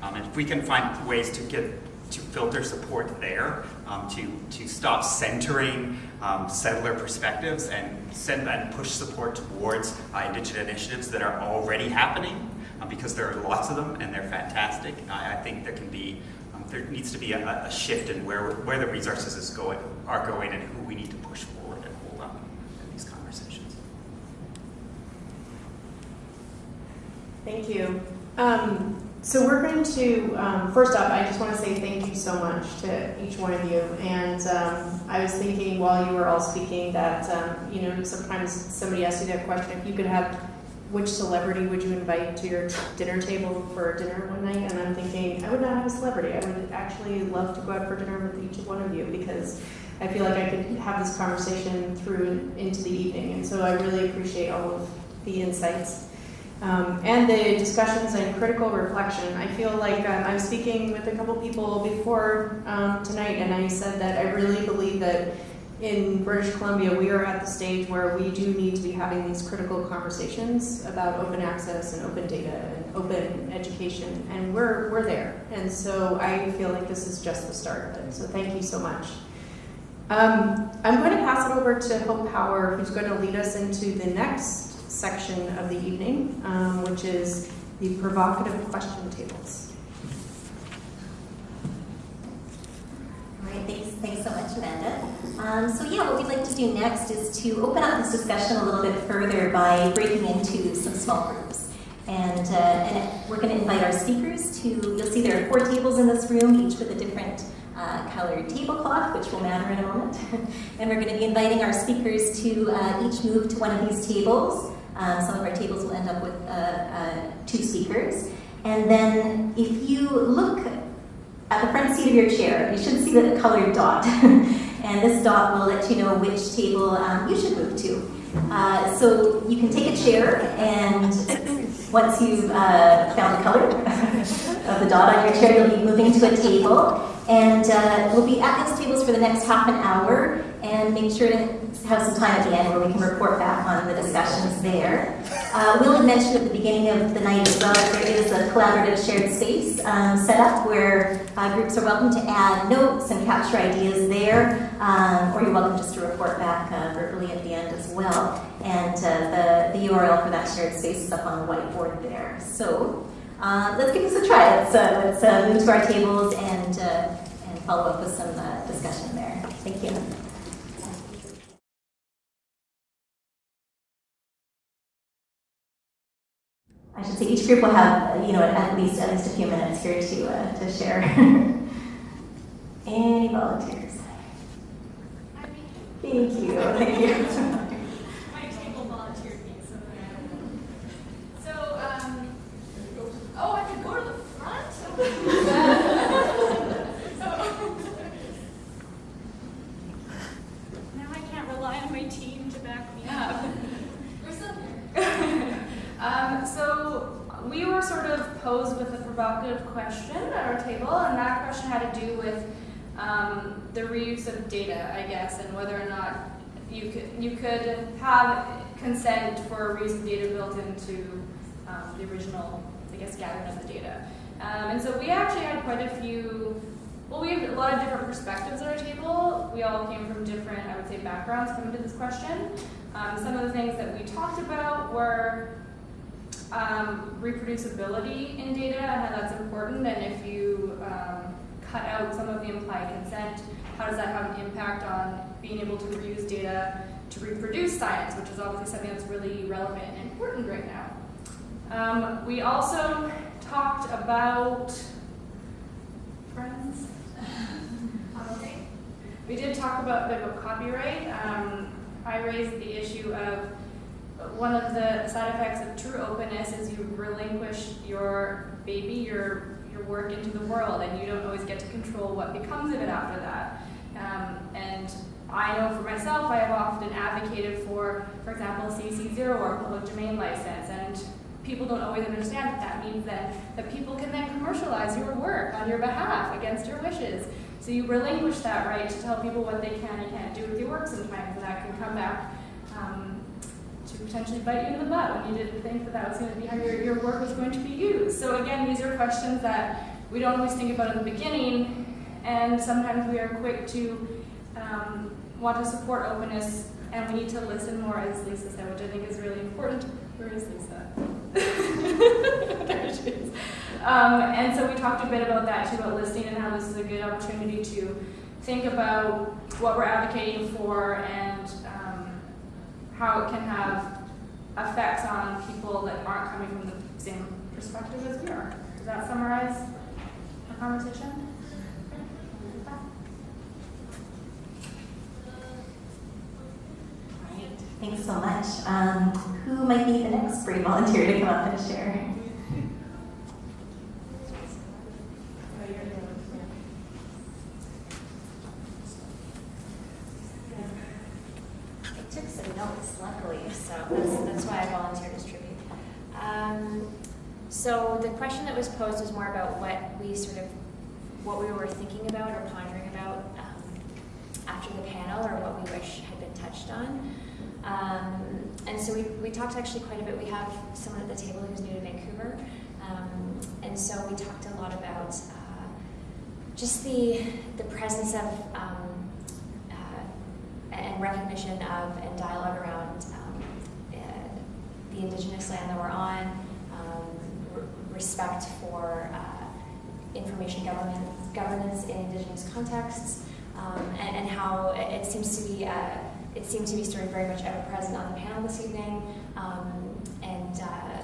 Um, and if we can find ways to get to filter support there, um, to, to stop centering um, settler perspectives and send and push support towards uh, indigenous initiatives that are already happening, um, because there are lots of them and they're fantastic. I, I think there can be, um, there needs to be a, a, shift in where, where the resources is going, are going and who we need to push forward and hold up in these conversations. Thank you. So we're going to, um, first up, I just want to say thank you so much to each one of you. And um, I was thinking while you were all speaking that, um, you know, sometimes somebody asks you that question, if you could have, which celebrity would you invite to your dinner table for dinner one night? And I'm thinking, I would not have a celebrity. I would actually love to go out for dinner with each one of you because I feel like I could have this conversation through into the evening. And so I really appreciate all of the insights. Um, and the discussions and critical reflection. I feel like um, I'm speaking with a couple people before um, tonight, and I said that I really believe that in British Columbia, we are at the stage where we do need to be having these critical conversations about open access and open data and open education, and we're, we're there. And so I feel like this is just the start of it. So thank you so much. Um, I'm going to pass it over to Hope Power, who's going to lead us into the next section of the evening, um, which is the provocative question tables. All right, thanks, thanks so much, Amanda. Um, so yeah, what we'd like to do next is to open up this discussion a little bit further by breaking into some small groups. And, uh, and we're going to invite our speakers to, you'll see there are four tables in this room, each with a different uh, colored tablecloth, which will matter in a moment. <laughs> and we're going to be inviting our speakers to uh, each move to one of these tables. Um, some of our tables will end up with uh, uh, two speakers. And then if you look at the front seat of your chair, you should see the colored dot. <laughs> and this dot will let you know which table um, you should move to. Uh, so you can take a chair, and once you've uh, found the color <laughs> of the dot on your chair, you'll be moving to a table. And uh, we'll be at these tables for the next half an hour, and make sure to have some time at the end where we can report back on the discussions there. Uh, Will had mentioned at the beginning of the night as well that there is a collaborative shared space um, set up where uh, groups are welcome to add notes and capture ideas there, um, or you're welcome just to report back uh, verbally at the end as well. And uh, the, the URL for that shared space is up on the whiteboard there. So uh, let's give this a try. Let's, uh, let's move to our tables and, and follow up with some discussion there. Thank you. I should say each group will have, you know, at least at least a few minutes here to uh, to share. <laughs> Any volunteers? Thank you. Thank you. So, um, oh, I could go to the front? Now I can't rely on my team to back me up. We're still here. Um, so, sort of posed with a provocative question at our table, and that question had to do with um, the reuse of data, I guess, and whether or not you could you could have consent for reuse of data built into um, the original, I guess, gathering of the data. Um, and so we actually had quite a few. Well, we have a lot of different perspectives at our table. We all came from different, I would say, backgrounds coming to this question. Um, some of the things that we talked about were um, reproducibility in data and how that's important, and if you um, cut out some of the implied consent, how does that have an impact on being able to reuse data to reproduce science, which is obviously something that's really relevant and important right now. Um, we also talked about friends. <laughs> We did talk about a bit about copyright. Um, I raised the issue of one of the side effects of true openness is you relinquish your baby, your your work into the world, and you don't always get to control what becomes of it after that. Um, and I know for myself, I have often advocated for, for example, CC0 or public domain license, and people don't always understand that that means then that people can then commercialize your work on your behalf against your wishes. So you relinquish that right to tell people what they can and can't do with your work sometimes, and that can come back um, to potentially bite you in the butt when you didn't think that that was going to be how your, your work was going to be used. So again, these are questions that we don't always think about in the beginning, and sometimes we are quick to um, want to support openness, and we need to listen more, as Lisa said, which I think is really important. Where is Lisa? <laughs> there she is. Um, and so we talked a bit about that too, about listening and how this is a good opportunity to think about what we're advocating for and how it can have effects on people that aren't coming from the same perspective as we are. Does that summarize our conversation? All right, Thanks so much. Um, who might be the next brave volunteer to come up and share? <laughs> Notes, luckily, so that's, that's why I volunteered to so the question that was posed was more about what we sort of, what we were thinking about or pondering about um, after the panel or what we wish had been touched on. Um, and so we, we talked actually quite a bit. We have someone at the table who's new to Vancouver. Um, and so we talked a lot about uh, just the, the presence of um, and recognition of and dialogue around um, uh, the indigenous land that we're on, um, respect for uh, information government, governance in indigenous contexts, um, and, and how it, it seems to be, uh, it seemed to be sort of very much ever present on the panel this evening, um, and, uh,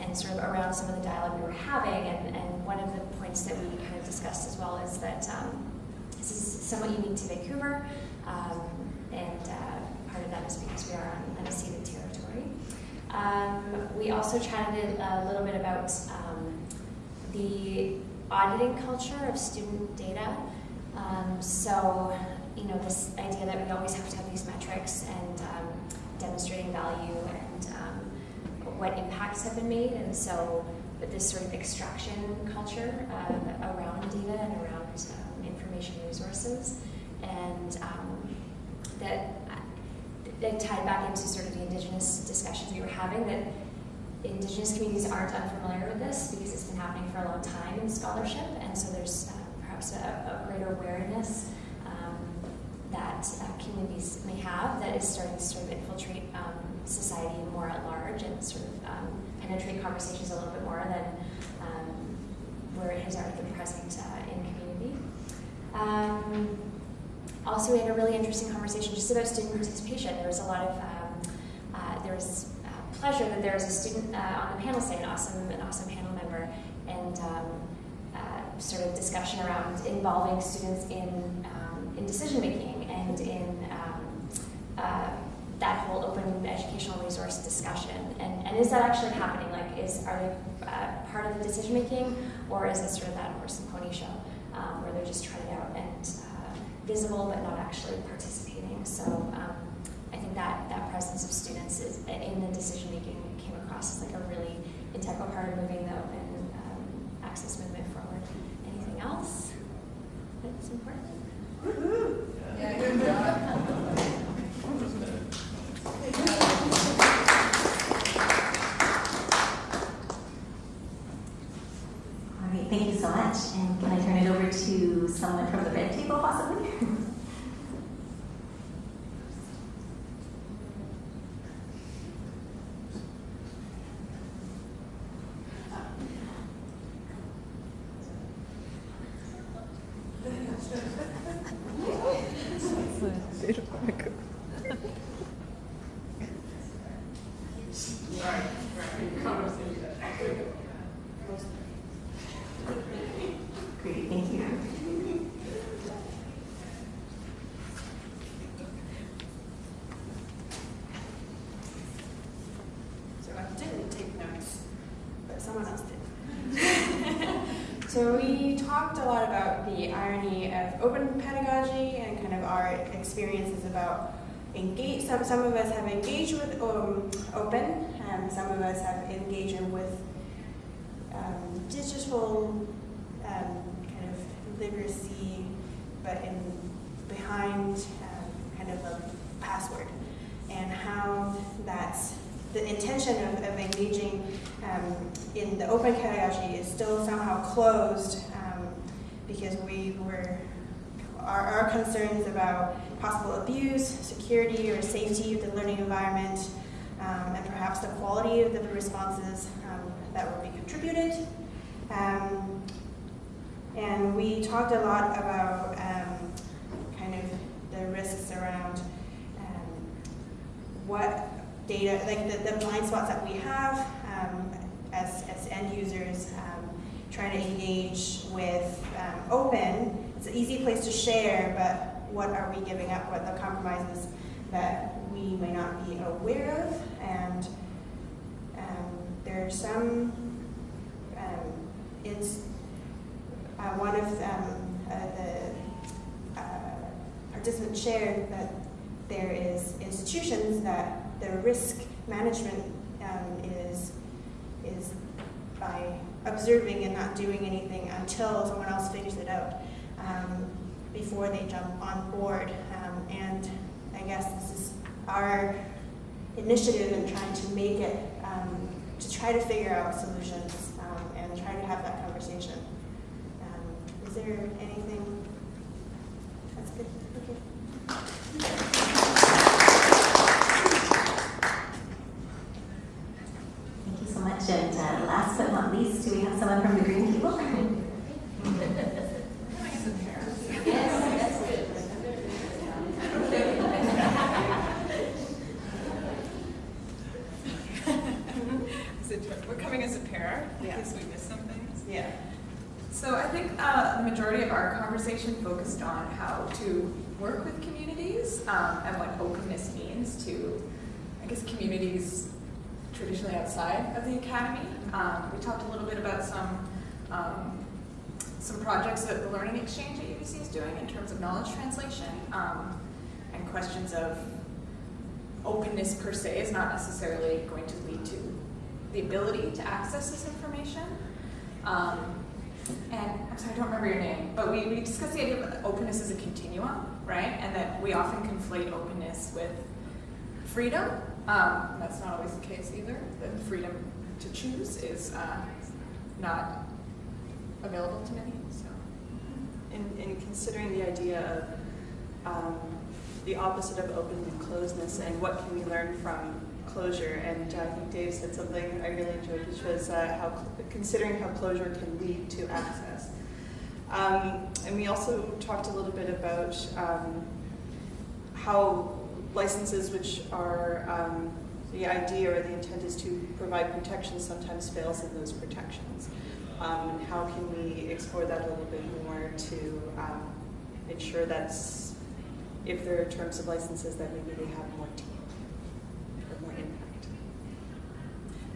and sort of around some of the dialogue we were having. And, and one of the points that we kind of discussed as well is that um, this is somewhat unique to Vancouver, um, and uh, part of that is because we are on unceded territory. Um, we also chatted a little bit about um, the auditing culture of student data. Um, so, you know, this idea that we always have to have these metrics and um, demonstrating value and um, what impacts have been made. And so, with this sort of extraction culture around data and around um, information resources, and um, that that tied back into sort of the indigenous discussions we were having that indigenous communities aren't unfamiliar with this because it's been happening for a long time in scholarship and so there's uh, perhaps a, a, greater awareness um, that uh, communities may have that is starting to sort of infiltrate um, society more at large and sort of um, penetrate conversations a little bit more than um, where it has already been present uh, in community. Also, we had a really interesting conversation just about student participation. There was a lot of, um, uh, there was uh, pleasure that there was a student uh, on the panel, say an awesome, an awesome panel member, and um, uh, sort of discussion around involving students in, um, in decision making and in um, uh, that whole open educational resource discussion. And, and is that actually happening? Like, is are they uh, part of the decision making, or is it sort of that horse and pony show where they're just trying it out and visible but not actually participating. So um, I think that that presence of students is, in the decision making came across as like a really integral part of moving the open um, access movement forward. Anything else that's important? Yeah, good job. All right, thank you so much. And can I turn it over to someone from the red table, possibly? Great, thank you. So I didn't take notes, but someone else did. so we talked a lot about the irony of open pedagogy and kind of our experiences about engage. Some some of us have engaged with um, open, and some of us have engaged with um, digital um, kind of literacy, but in behind um, kind of a password, and how that's the intention of, of engaging um, in the open pedagogy is still somehow closed because we were our, our concerns about possible abuse, security, or safety of the learning environment, um, and perhaps the quality of the responses um, that will be contributed. Um, and we talked a lot about um, kind of the risks around um, what data, like the, the blind spots that we have um, as, as end users trying to engage with um, open. It's an easy place to share, but what are we giving up? What are the compromises that we may not be aware of? And um, there are some, um, it's uh, one of uh, the uh, participants shared that there is institutions that the risk management um, is is by observing and not doing anything until someone else figures it out um, before they jump on board. Um, and I guess this is our initiative in trying to make it, um, to try to figure out solutions um, and try to have that conversation. Um, is there anything? That's good. Okay. Thank you so much. And uh, last but not least, do we have someone from the green table? Is it, we're coming as a pair in Yeah. case we miss some things. Yeah. So I think uh, the majority of our conversation focused on how to work with communities um, and what openness means to, I guess, communities traditionally outside of the academy. Um, we talked a little bit about some um, some projects that the Learning Exchange at UBC is doing in terms of knowledge translation um, and questions of openness per se is not necessarily going to lead to the ability to access this information. Um, and I'm sorry, I don't remember your name, but we, we discussed the idea of openness as a continuum, right? And that we often conflate openness with freedom. Um, that's not always the case either. The freedom to choose is uh, not available to many. So. in, in considering the idea of um, the opposite of openness and closedness and what can we learn from closure. And uh, I think Dave said something I really enjoyed, which was uh, how considering how closure can lead to access. Um, and we also talked a little bit about um, how licenses, which are um, the idea or the intent is to provide protection, sometimes fails in those protections. Um, how can we explore that a little bit more to um, ensure that if there are terms of licenses, that maybe they have more teeth or more impact.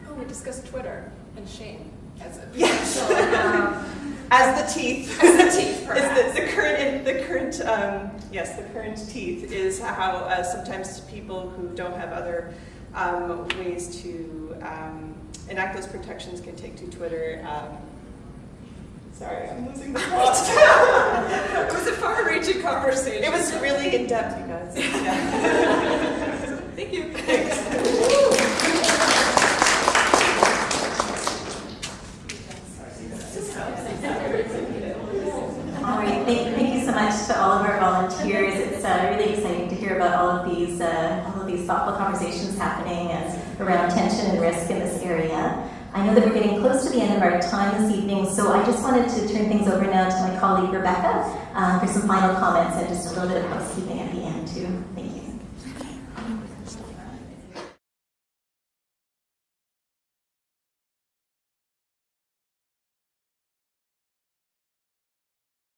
Oh, we discussed Twitter and shame as a Yes. <laughs> <laughs> um, As the teeth. As the teeth, <laughs> Is perhaps. the, the current, the current, um, yes, the current teeth is how uh, sometimes people who don't have other um, ways to um, enact those protections can take to Twitter. Um, sorry, I'm losing the plot. it was a far-reaching conversation. It was really in depth, you guys. Yeah. Thank you. All right, thank, thank you so much to all of our volunteers. It's uh, really exciting to hear about all of these, uh, all of these thoughtful conversations happening around tension and risk in this area. I know that we're getting close to the end of our time this evening, so I just wanted to turn things over now to my colleague Rebecca um, for some final comments and just a little bit of housekeeping at the end too. Thank you.